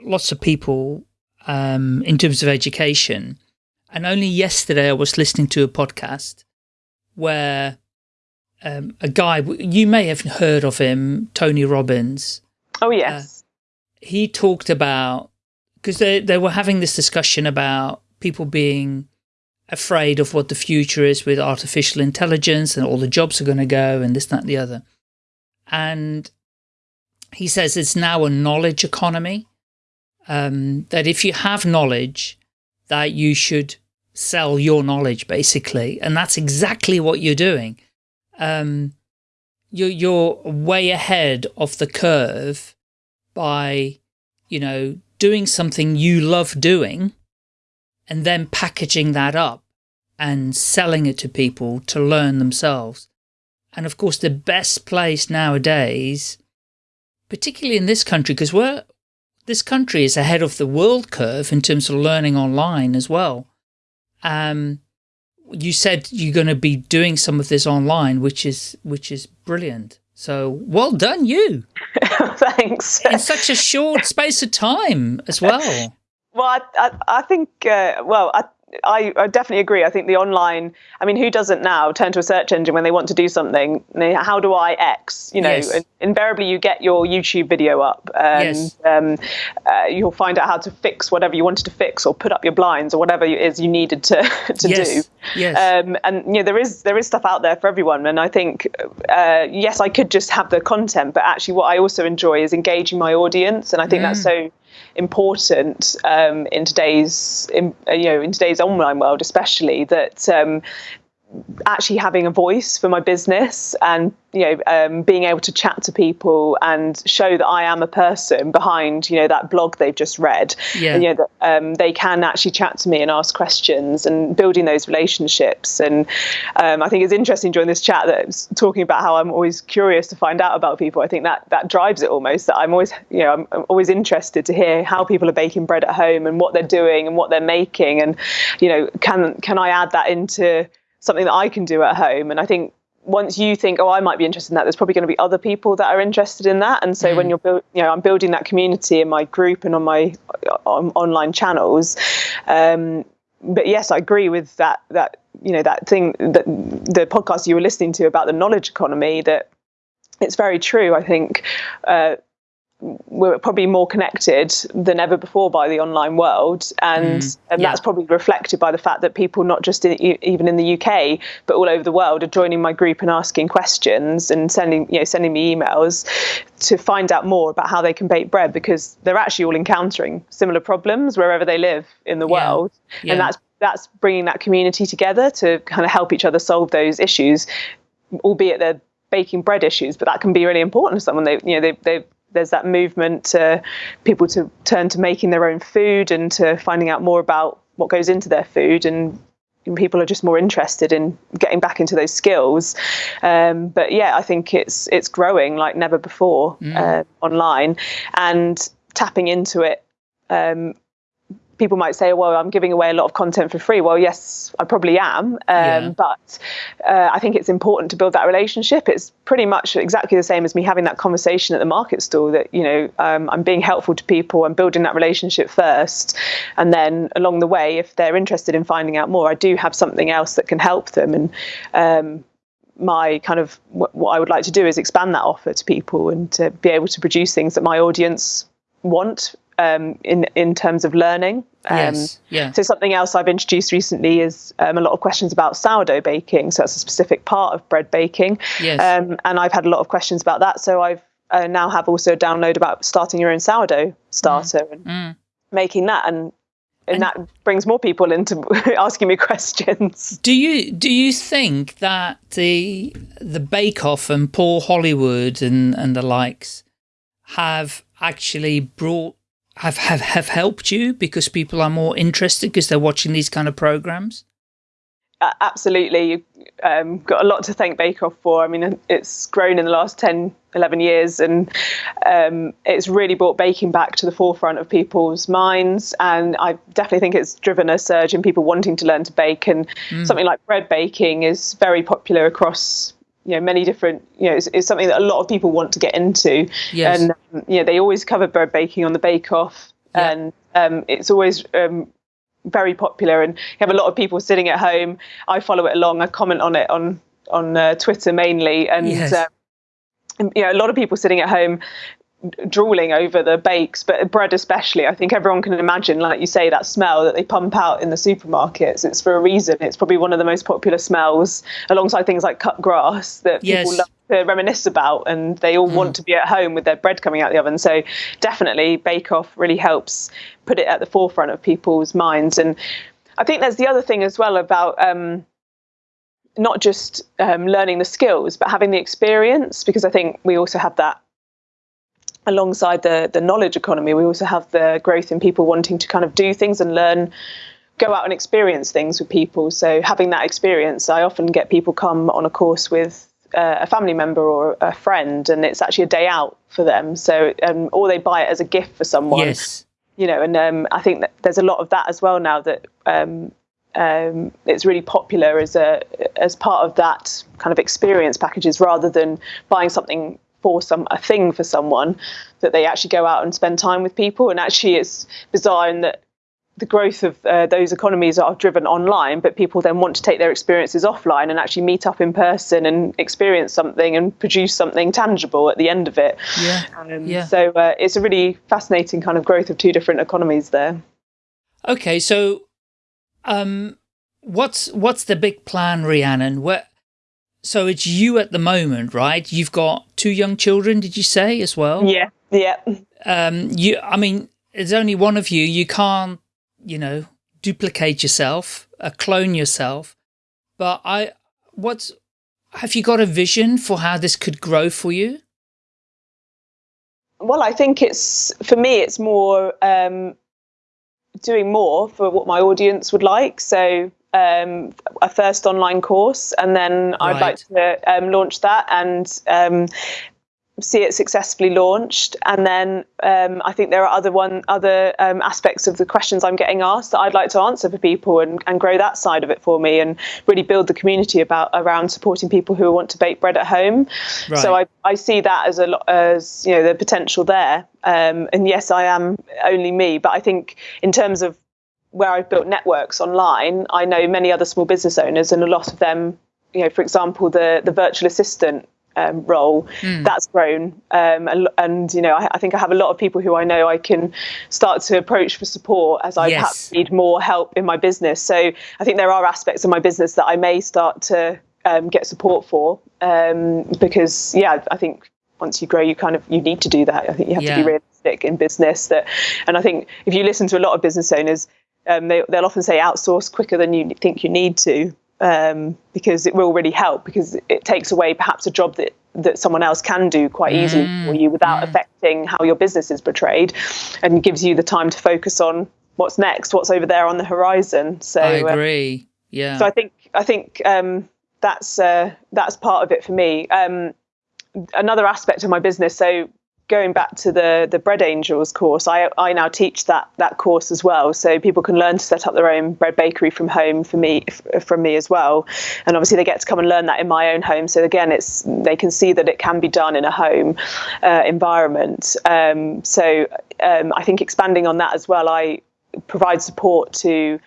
lots of people um, in terms of education. And only yesterday I was listening to a podcast where um, a guy, you may have heard of him, Tony Robbins. Oh, yes. Uh, he talked about because they, they were having this discussion about people being afraid of what the future is with artificial intelligence and all the jobs are going to go and this, that, and the other. And he says it's now a knowledge economy, um, that if you have knowledge, that you should sell your knowledge, basically. And that's exactly what you're doing. Um, you're, you're way ahead of the curve by, you know, doing something you love doing and then packaging that up and selling it to people to learn themselves. And of course, the best place nowadays, particularly in this country, because we're, this country is ahead of the world curve in terms of learning online as well. Um, you said you're going to be doing some of this online, which is, which is brilliant. So well done you. <laughs> Thanks. In such a short space of time as well. <laughs> Well, I, I, I think, uh, well, I, I, I, definitely agree. I think the online, I mean, who doesn't now turn to a search engine when they want to do something? How do I X? You know, yes. invariably you get your YouTube video up and yes. um, uh, you'll find out how to fix whatever you wanted to fix or put up your blinds or whatever it is you needed to, <laughs> to yes. do. Yes. Um, and, you know, there is, there is stuff out there for everyone. And I think, uh, yes, I could just have the content, but actually what I also enjoy is engaging my audience. And I think mm. that's so important um, in today's in, you know in today's online world especially that um, actually having a voice for my business and you know um, being able to chat to people and show that I am a person behind you know that blog they've just read. Yeah. and, you know that um, they can actually chat to me and ask questions and building those relationships. And um, I think it's interesting during this chat that was talking about how I'm always curious to find out about people. I think that that drives it almost that I'm always you know I'm, I'm always interested to hear how people are baking bread at home and what they're doing and what they're making. And you know can can I add that into something that I can do at home. And I think once you think, oh, I might be interested in that, there's probably going to be other people that are interested in that. And so mm. when you're, build, you know, I'm building that community in my group and on my on online channels. Um, but yes, I agree with that. That you know that thing that the podcast you were listening to about the knowledge economy. That it's very true. I think. Uh, we're probably more connected than ever before by the online world and mm, and yeah. that's probably reflected by the fact that people not just in, even in the UK but all over the world are joining my group and asking questions and sending you know sending me emails to find out more about how they can bake bread because they're actually all encountering similar problems wherever they live in the yeah. world yeah. and that's that's bringing that community together to kind of help each other solve those issues albeit they're baking bread issues but that can be really important to someone they you know they they there's that movement to people to turn to making their own food and to finding out more about what goes into their food and people are just more interested in getting back into those skills um, but yeah i think it's it's growing like never before mm. uh, online and tapping into it um, people might say, well, I'm giving away a lot of content for free. Well, yes, I probably am. Um, yeah. But uh, I think it's important to build that relationship. It's pretty much exactly the same as me having that conversation at the market stall that, you know, um, I'm being helpful to people. I'm building that relationship first. And then along the way, if they're interested in finding out more, I do have something else that can help them. And, um, my kind of what I would like to do is expand that offer to people and to be able to produce things that my audience want um, in in terms of learning. Um, yes. Yeah. So something else I've introduced recently is um, a lot of questions about sourdough baking. So that's a specific part of bread baking. Yes. Um, and I've had a lot of questions about that. So I've uh, now have also a download about starting your own sourdough starter mm. and mm. making that and. And, and that brings more people into <laughs> asking me questions. Do you do you think that the the Bake Off and Paul Hollywood and and the likes have actually brought have, have, have helped you because people are more interested because they're watching these kind of programs? Uh, absolutely. You've um, got a lot to thank Bake Off for. I mean, it's grown in the last 10, 11 years and um, it's really brought baking back to the forefront of people's minds. And I definitely think it's driven a surge in people wanting to learn to bake. And mm. something like bread baking is very popular across you know many different you know it's, it's, something that a lot of people want to get into yes. and um, you know they always cover bread baking on the bake off yeah. and um, it's always um, very popular and you have a lot of people sitting at home i follow it along i comment on it on on uh, twitter mainly and yes. um, you know a lot of people sitting at home drooling over the bakes, but bread especially. I think everyone can imagine, like you say, that smell that they pump out in the supermarkets. It's for a reason. It's probably one of the most popular smells, alongside things like cut grass, that yes. people love to reminisce about, and they all mm. want to be at home with their bread coming out the oven. So definitely, Bake Off really helps put it at the forefront of people's minds. And I think there's the other thing as well about. Um, not just um, learning the skills, but having the experience, because I think we also have that alongside the the knowledge economy, we also have the growth in people wanting to kind of do things and learn, go out and experience things with people. So having that experience, I often get people come on a course with uh, a family member or a friend, and it's actually a day out for them. So um, or they buy it as a gift for someone. Yes. You know, and um, I think that there's a lot of that as well now that um, um, it's really popular as a as part of that kind of experience packages rather than buying something for some a thing for someone that they actually go out and spend time with people and actually it's bizarre in that the growth of uh, those economies are driven online, but people then want to take their experiences offline and actually meet up in person and experience something and produce something tangible at the end of it. Yeah. Um, yeah. So uh, it's a really fascinating kind of growth of two different economies there. Okay, so um, what's what's the big plan, Rhiannon? Where so it's you at the moment, right? You've got two young children, did you say, as well? Yeah, yeah. Um, you, I mean, there's only one of you. You can't, you know, duplicate yourself, uh, clone yourself. But I, what's, have you got a vision for how this could grow for you? Well, I think it's, for me, it's more um, doing more for what my audience would like. So um, a first online course, and then right. I'd like to um, launch that and um, see it successfully launched. And then um, I think there are other one other um, aspects of the questions I'm getting asked that I'd like to answer for people and, and grow that side of it for me and really build the community about around supporting people who want to bake bread at home. Right. So I, I see that as a lot as you know the potential there. Um, and yes, I am only me, but I think in terms of where I've built networks online, I know many other small business owners, and a lot of them, you know, for example, the the virtual assistant um, role mm. that's grown um, and, and, you know I, I, think I have a lot of people who I know I can start to approach for support as I yes. perhaps need more help in my business so I think there are aspects of my business that I may start to um, get support for um, because yeah I think once you grow you kind of you need to do that I think you have yeah. to be realistic in business that and I think if you listen to a lot of business owners um, they, they'll often say outsource quicker than you think you need to um, because it will really help because it takes away perhaps a job that that someone else can do quite easily mm. for you without mm. affecting how your business is portrayed and gives you the time to focus on what's next what's over there on the horizon so i uh, agree uh, yeah so i think i think um, that's uh, that's part of it for me um, another aspect of my business so going back to the the bread angels course i i now teach that that course as well. So people can learn to set up their own bread bakery from home for me from me as well. And obviously they get to come and learn that in my own home. So again it's they can see that it can be done in a home uh, environment. Um, so um, i think expanding on that as well i provide support to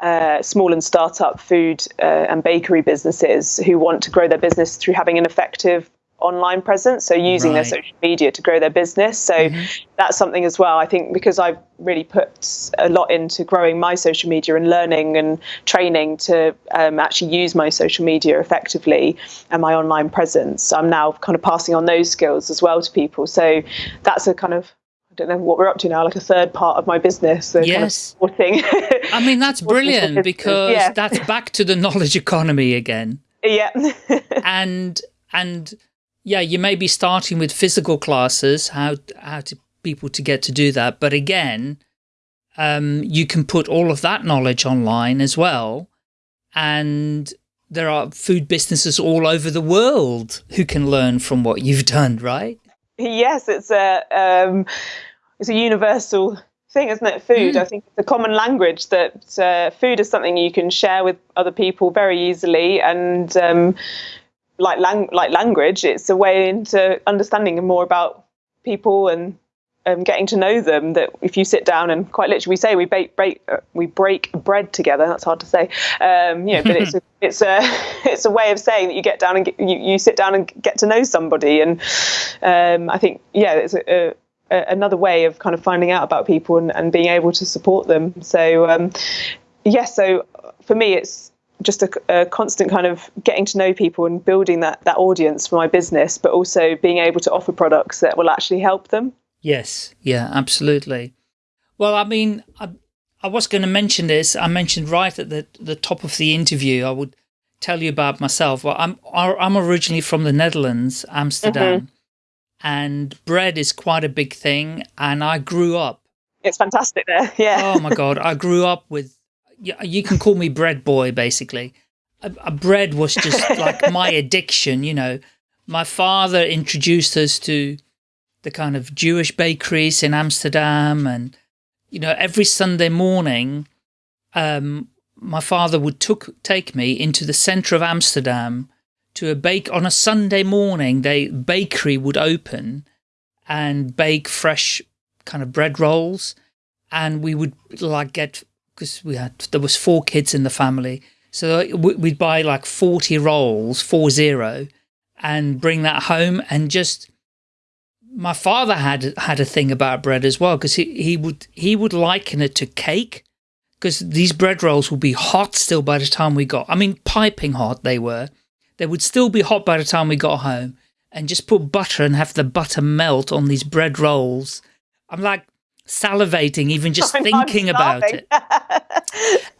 uh, small and startup food uh, and bakery businesses who want to grow their business through having an effective online presence, so using right. their social media to grow their business. So mm-hmm. that's something as well. I think because I've really put a lot into growing my social media and learning and training to um, actually use my social media effectively and my online presence. I'm now kind of passing on those skills as well to people. So that's a kind of I don't know what we're up to now, like a third part of my business. So yes. Kind of <laughs> I mean, that's brilliant because yeah. that's back to the knowledge economy again. <laughs> Yeah. and and yeah, you may be starting with physical classes, how, how to people to get to do that. But again, um, you can put all of that knowledge online as well. And there are food businesses all over the world who can learn from what you've <laughs> done, right? Yes, it's a, um, it's a universal thing, isn't it? Food. Mm. I think it's a common language that uh, food is something you can share with other people very easily. And um, like lang- like language, it's a way into understanding more about people and um, getting to know them. That if you sit down and quite literally, we say we bake, break, uh, we break bread together. That's hard to say, um, you know, but it's <laughs> a, it's a <laughs> it's a way of saying that you get down and get, you you sit down and get to know somebody. And um, I think yeah, it's a, a, another way of kind of finding out about people and, and being able to support them. So um, yes, yeah, so for me, it's just a, a, constant kind of getting to know people and building that that audience for my business, but also being able to offer products that will actually help them. Yes, yeah, absolutely. Well, I mean, I, I was going to mention this. I mentioned right at the the top of the interview. I would tell you about myself. Well, I'm I'm originally from the Netherlands, Amsterdam, mm -hmm. and bread is quite a big thing. And I grew up. It's fantastic there. <laughs> Yeah. oh my god, I grew up with you can call me bread boy, basically. A, a bread was just <laughs> like my addiction, you know. My father introduced us to the kind of Jewish bakeries in Amsterdam and, you know, every Sunday morning, um, my father would took, take me into the center of Amsterdam to a bake on a Sunday morning. The bakery would open and bake fresh kind of bread rolls. And we would like get because we had there was four kids in the family, so we'd buy like forty rolls, four zero, and bring that home and just. My father had had a thing about bread as well because he he would he would liken it to cake because these bread rolls would be hot still by the time we got. I mean, piping hot they were. They would still be hot by the time we got home, and just put butter and have the butter melt on these bread rolls. I'm like, salivating even just <laughs> thinking about it.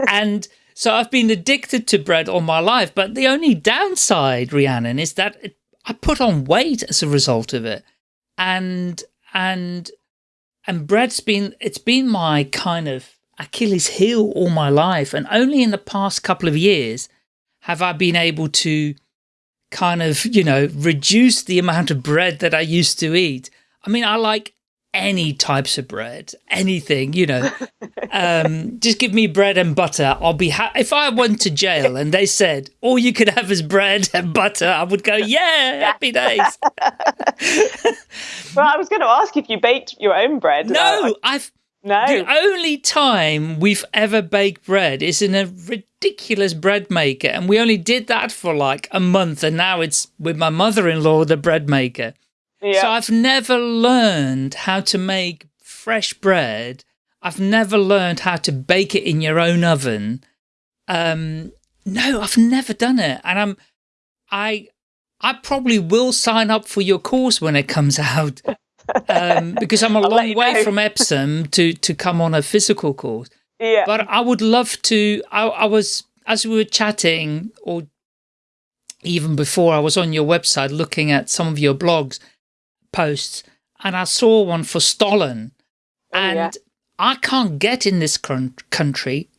and so I've been addicted to bread all my life. But the only downside, Rhiannon, is that it, I put on weight as a result of it. And, and, and bread's been, it's been my kind of Achilles heel all my life. And only in the past couple of years have I been able to kind of, you know, reduce the amount of bread that I used to eat. I mean, I like any types of bread, anything, you know. Um, just give me bread and butter. I'll be happy. If I went to jail and they said all you could have is bread and butter, I would go, yeah, happy days. <laughs> well, I was going to ask if you baked your own bread. No, I've no. The only time we've ever baked bread is in a ridiculous bread maker. And we only did that for like a month. And now it's with my mother-in-law, the bread maker. Yeah. So I've never learned how to make fresh bread. I've never learned how to bake it in your own oven. Um, no, I've never done it. And I'm, I, I probably will sign up for your course when it comes out <laughs> um, because I'm a long way know. from Epsom to, to come on a physical course. Yeah. But I would love to, I, I was, as we were chatting or even before I was on your website looking at some of your blogs posts and I saw one for Stollen oh, and yeah. I can't get in this country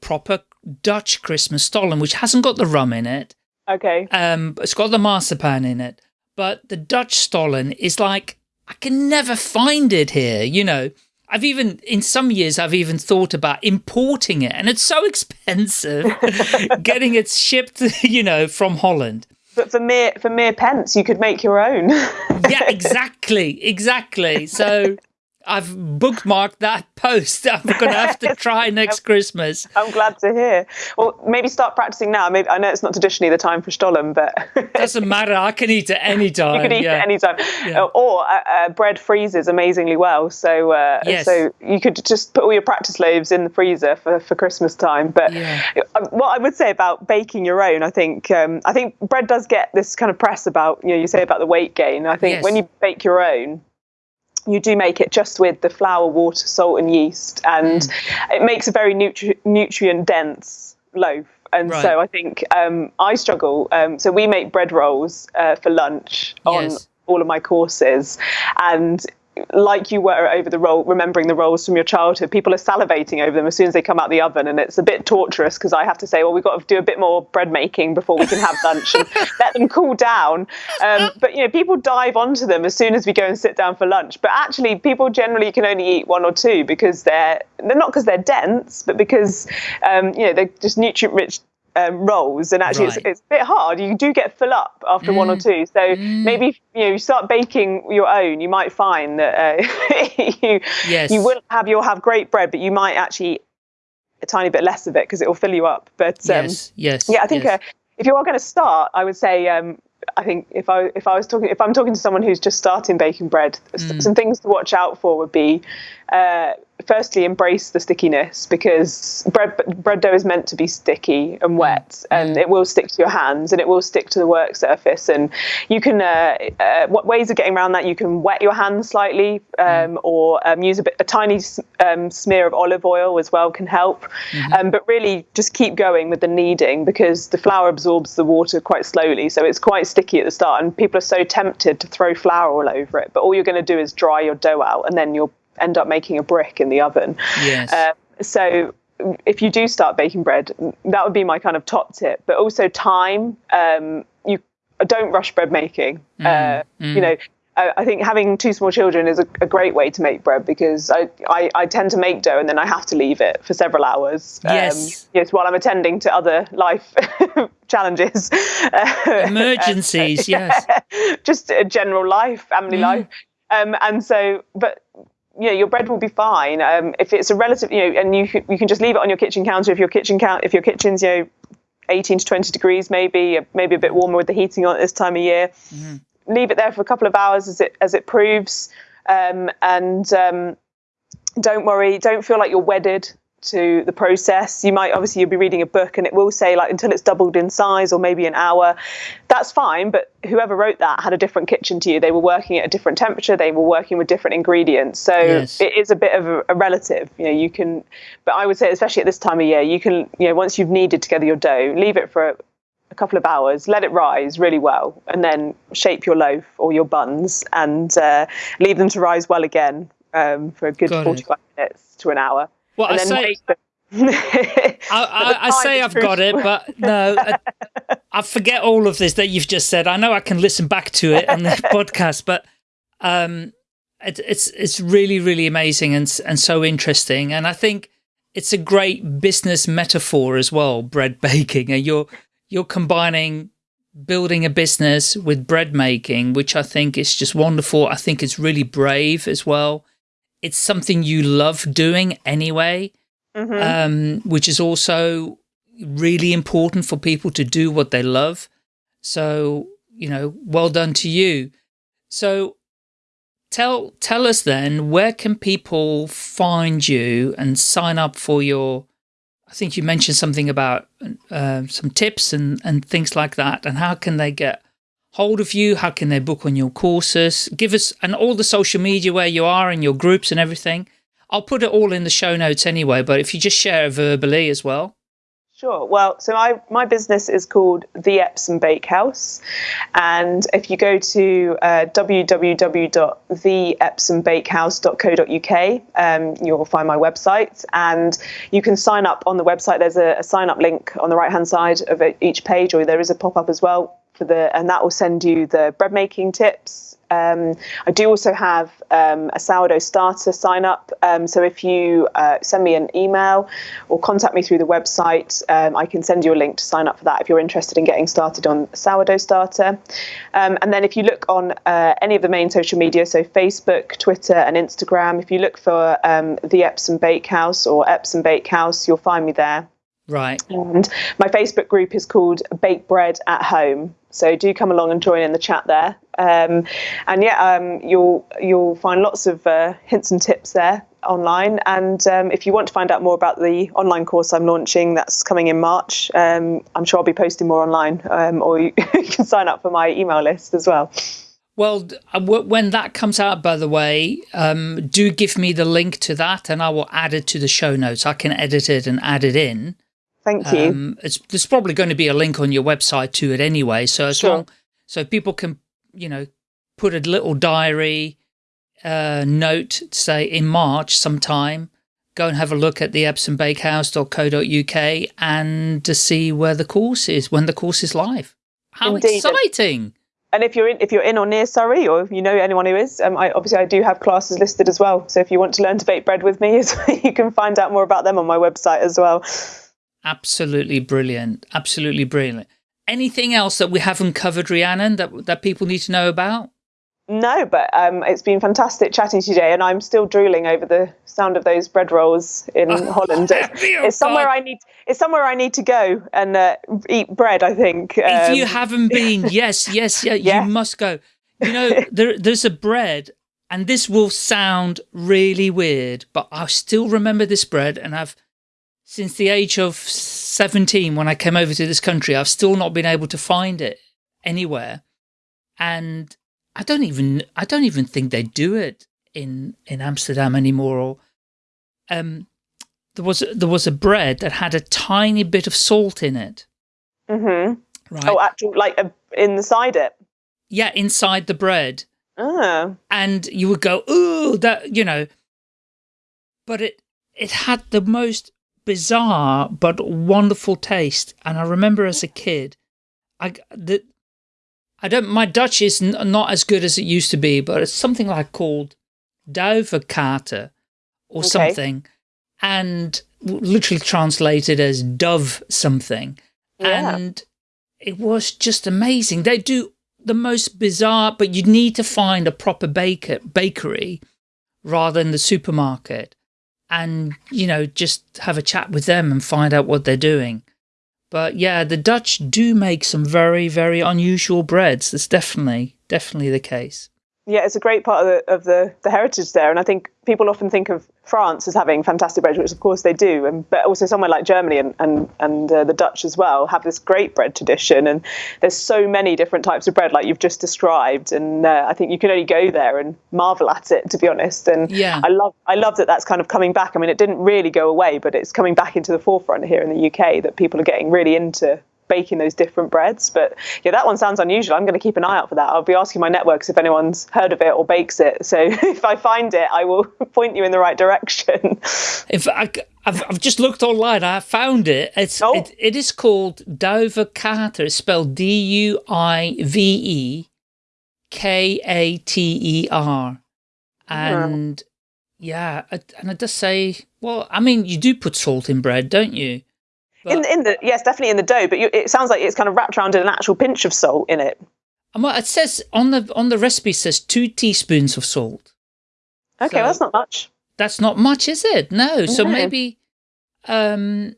proper Dutch Christmas Stollen, which hasn't got the rum in it. Okay. Um, it's got the marzipan in it, but the Dutch Stollen is like I can never find it here, you know. I've even, in some years, I've even thought about importing it, and it's so <laughs> expensive <laughs> getting it shipped, <laughs> you know, from Holland. But for mere for mere pence, you could make your own. yeah, exactly, exactly. So I've bookmarked that <laughs> post. I'm going to have to <laughs> try next Christmas. I'm glad to hear. Well, maybe start practicing now. Maybe I know it's not traditionally the time for Stollen, but <laughs> doesn't matter. I can eat it any time. You can eat yeah. it any time. Yeah. Uh, or uh, uh, bread freezes amazingly well, so uh, yes. so you could just put all your practice loaves in the freezer for, for Christmas time. But yeah. Uh, what I would say about baking your own, I think um, I think bread does get this kind of press about you know you say about the weight gain. I think yes. when you bake your own you do make it just with the flour, water, salt, and yeast, and mm. it makes a very nutri- nutrient dense loaf. And right. so I think um, I struggle. Um, so we make bread rolls uh, for lunch on yes. all of my courses, and like you were over the roll, remembering the rolls from your childhood, people are salivating over them as soon as they come out the oven, and it's a bit torturous because I have to say, well, we've got to do a bit more bread making before we can have lunch and <laughs> let them cool down. Um, <laughs> but you know, people dive onto them as soon as we go and sit down for lunch. But actually, people generally can only eat one or two because they're they're not because they're dense, but because um, you know they're just nutrient rich um, rolls, and actually right. it's, it's, a bit hard. You do get full up after mm. one or mm. two. So mm. maybe you know you start baking your own, you might find that uh, <laughs> you yes. you will have you'll have great bread, but you might actually eat a tiny bit less of it because it will fill you up. But um, yes, yes, yeah, I think yes. Uh, if you are going to start, I would say um, I think if I if I was talking if I'm talking to someone who's just starting baking bread, mm. some things to watch out for would be uh, firstly embrace the stickiness because bread bread dough is meant to be sticky and wet and it will stick to your hands and it will stick to the work surface and you can uh, uh, what ways of getting around that you can wet your hands slightly um, or um, use a bit a tiny um, smear of olive oil as well can help. Mm-hmm. Um, but really just keep going with the kneading because the flour absorbs the water quite slowly so it's quite sticky at the start and people are so tempted to throw flour all over it but all you're going to do is dry your dough out and then you'll end up making a brick in the oven. Yes. Uh, so if you do start baking bread, that would be my kind of top tip. But also time. Um, you don't rush bread making. Mm, uh, mm. You know, I think having two small children is a, a, great way to make bread because I, I, I, tend to make dough and then I have to leave it for several hours. Yes. Um, yes, while I'm attending to other life <laughs> challenges. <laughs> Emergencies, <laughs> yes. Just a general life, family mm. life. Um, and so, but you know, your bread will be fine. Um, if it's a relative, you know, and you you can just leave it on your kitchen counter if your kitchen count if your kitchen's you know 18 to 20 degrees, maybe maybe a bit warmer with the heating on at this time of year. Mm-hmm. Leave it there for a couple of hours as it as it proves, um, and um, don't worry, don't feel like you're wedded to the process. You might obviously you'll be reading a book and it will say like until it's doubled in size or maybe an hour. That's fine, but whoever wrote that had a different kitchen to you. They were working at a different temperature. They were working with different ingredients. So Yes. it is a bit of a, a relative. You know, you can, but I would say especially at this time of year, you can you know once you've kneaded together your dough, leave it for. A, a couple of hours, let it rise really well, and then shape your loaf or your buns and uh, leave them to rise well again um, for a good Got it. 45 minutes to an hour. Well, <laughs> I say, I, I, I say I've got it, <laughs> but no, I, <laughs> I forget all of this that you've just said. I know I can listen back to it on the podcast, but um, it, it's it's really really amazing and and so interesting, and I think it's a great business metaphor as well. Bread baking, and you're you're combining building a business with bread making, which I think is just wonderful. I think it's really brave as well. It's something you love doing anyway Mhm. um, which is also really important for people to do what they love. So, you know, well done to you. So tell, tell us then, where can people find you and sign up for your, I think you mentioned something about uh, some tips and, and things like that. And how can they get hold of you? How can they book on your courses? Give us, and all the social media where you are and your groups and everything. I'll put it all in the show notes anyway, but if you just share it verbally as well. Sure. Well, so I, my business is called The Epsom Bakehouse. And if you go to uh, www.theepsombakehouse.co.uk, um, you'll find my website and you can sign up on the website. There's a, a sign up link on the right hand side of each page, or there is a pop up as well for the, and that will send you the bread making tips. Um, I do also have um, a sourdough starter sign up. Um, so if you uh, send me an email or contact me through the website, um, I can send you a link to sign up for that if you're interested in getting started on sourdough starter. Um, and then if you look on uh, any of the main social media, so Facebook, Twitter, and Instagram, if you look for um, the Epsom Bakehouse or Epsom Bakehouse, you'll find me there. Right. And my Facebook group is called Bake Bread at Home. So do come along and join in the chat there. Um, and yeah, um, you'll you'll find lots of uh, hints and tips there online. And um, if you want to find out more about the online course I'm launching, that's coming in March. Um, I'm sure I'll be posting more online, um, or you, <laughs> you can sign up for my email list as well. Well, uh, when that comes out, by the way, um, do give me the link to that and I will add it to the show notes. I can edit it and add it in. Thank you. Um, it's, there's probably going to be a link on your website to it anyway. So as Sure. long, so people can, you know, put a little diary uh, note, to say in March sometime, go and have a look at the epsombakehouse.co.uk and to see where the course is, when the course is live. How Indeed. exciting! and if you're in, if you're in or near Surrey, or if you know anyone who is, um, I, obviously I do have classes listed as well. So if you want to learn to bake bread with me, <laughs> you can find out more about them on my website as well. Absolutely brilliant. Absolutely brilliant. Anything else that we haven't covered, Rhiannon, that, that people need to know about? No, but um, it's been fantastic chatting today, and I'm still drooling over the sound of those bread rolls in <laughs> Holland. It's, Oh, it's somewhere God. I need. It's somewhere I need to go and uh, eat bread. I think. if you Um, haven't been, <laughs> yes, yes, yeah, Yeah. you must go. You know, <laughs> there, there's a bread, and this will sound really weird, but I still remember this bread, and I've, since the age of 17, when I came over to this country, I've still not been able to find it anywhere. And I don't even, I don't even think they do it in, in Amsterdam anymore. Or, um, there was, there was a bread that had a tiny bit of salt in it. mhm. Right. Oh, actual like uh, inside it. yeah, inside the bread. Ah, And you would go, ooh, that, you know, but it, it had the most bizarre but wonderful taste. And I remember as a kid, I, the, I don't, my Dutch is n- not as good as it used to be, but it's something like called duivenkater or Okay. something. And literally translated as dove something. Yeah. And it was just amazing. They do the most bizarre, but you need to find a proper baker bakery rather than the supermarket, and you know just have a chat with them and find out what they're doing. But yeah, the Dutch do make some very very unusual breads. That's definitely definitely the case. yeah, it's a great part of the of the, the heritage there, and I think people often think of France is having fantastic bread, which of course they do, and but also somewhere like Germany and and and uh, the Dutch as well have this great bread tradition. And there's so many different types of bread, like you've just described, and uh, I think you can only go there and marvel at it, to be honest. And yeah. I love I love that that's kind of coming back. I mean, it didn't really go away, but it's coming back into the forefront here in the UK that people are getting really into baking those different breads. But yeah, that one sounds unusual. I'm going to keep an eye out for that. I'll be asking my networks if anyone's heard of it or bakes it. So <laughs> if I find it, I will <laughs> point you in the right direction. <laughs> If I, I've, I've just looked online, I found it. It's oh. it, it is called Duivekater. It's spelled D U I V E K A T E R, and yeah. yeah, and it does say. Well, I mean, you do put salt in bread, don't you? But, in, in the yes, definitely in the dough, but you, it sounds like it's kind of wrapped around in an actual pinch of salt in it. Well, it says on the on the recipe says two teaspoons of salt. Okay, so that's not much. That's not much, is it? No. no. So maybe, um,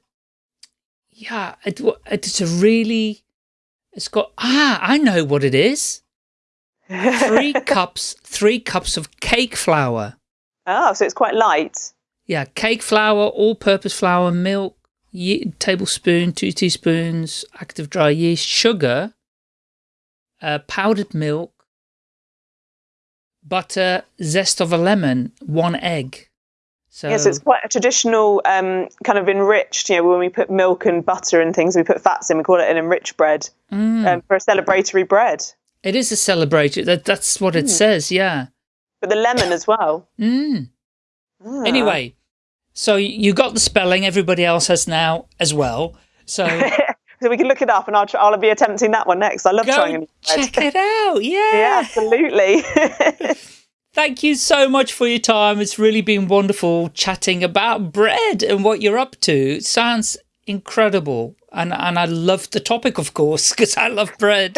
yeah, it, it's a really, it's got ah, I know what it is. three <laughs> cups, three cups of cake flour. Oh, so it's quite light. Yeah, cake flour, all-purpose flour, milk, tablespoon, two teaspoons, active dry yeast, sugar, uh, powdered milk, butter, zest of a lemon, one egg. So yes, it's quite a traditional um, kind of enriched. You know, when we put milk and butter and things, we put fats in. We call it an enriched bread mm. um, for a celebratory bread. It is a celebratory. That that's what it mm. says. Yeah. But the lemon as well. Mm. Ah. Anyway, so you got the spelling. Everybody else has now as well. So. <laughs> so we can look it up, and I'll I'll be attempting that one next. I love Go trying. Check it <laughs> out. Yeah. yeah, absolutely. <laughs> Thank you so much for your time. It's really been wonderful chatting about bread and what you're up to. It sounds incredible. And, and I love the topic, of course, because I love bread.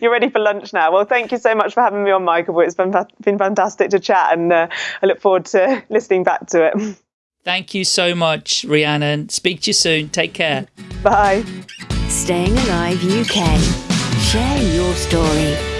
You're ready for lunch now. Well, thank you so much for having me on, Michael. It's been, been fantastic to chat, and uh, I look forward to listening back to it. Thank you so much, Rhiannon. Speak to you soon. Take care. Bye. Staying Alive UK. Share your story.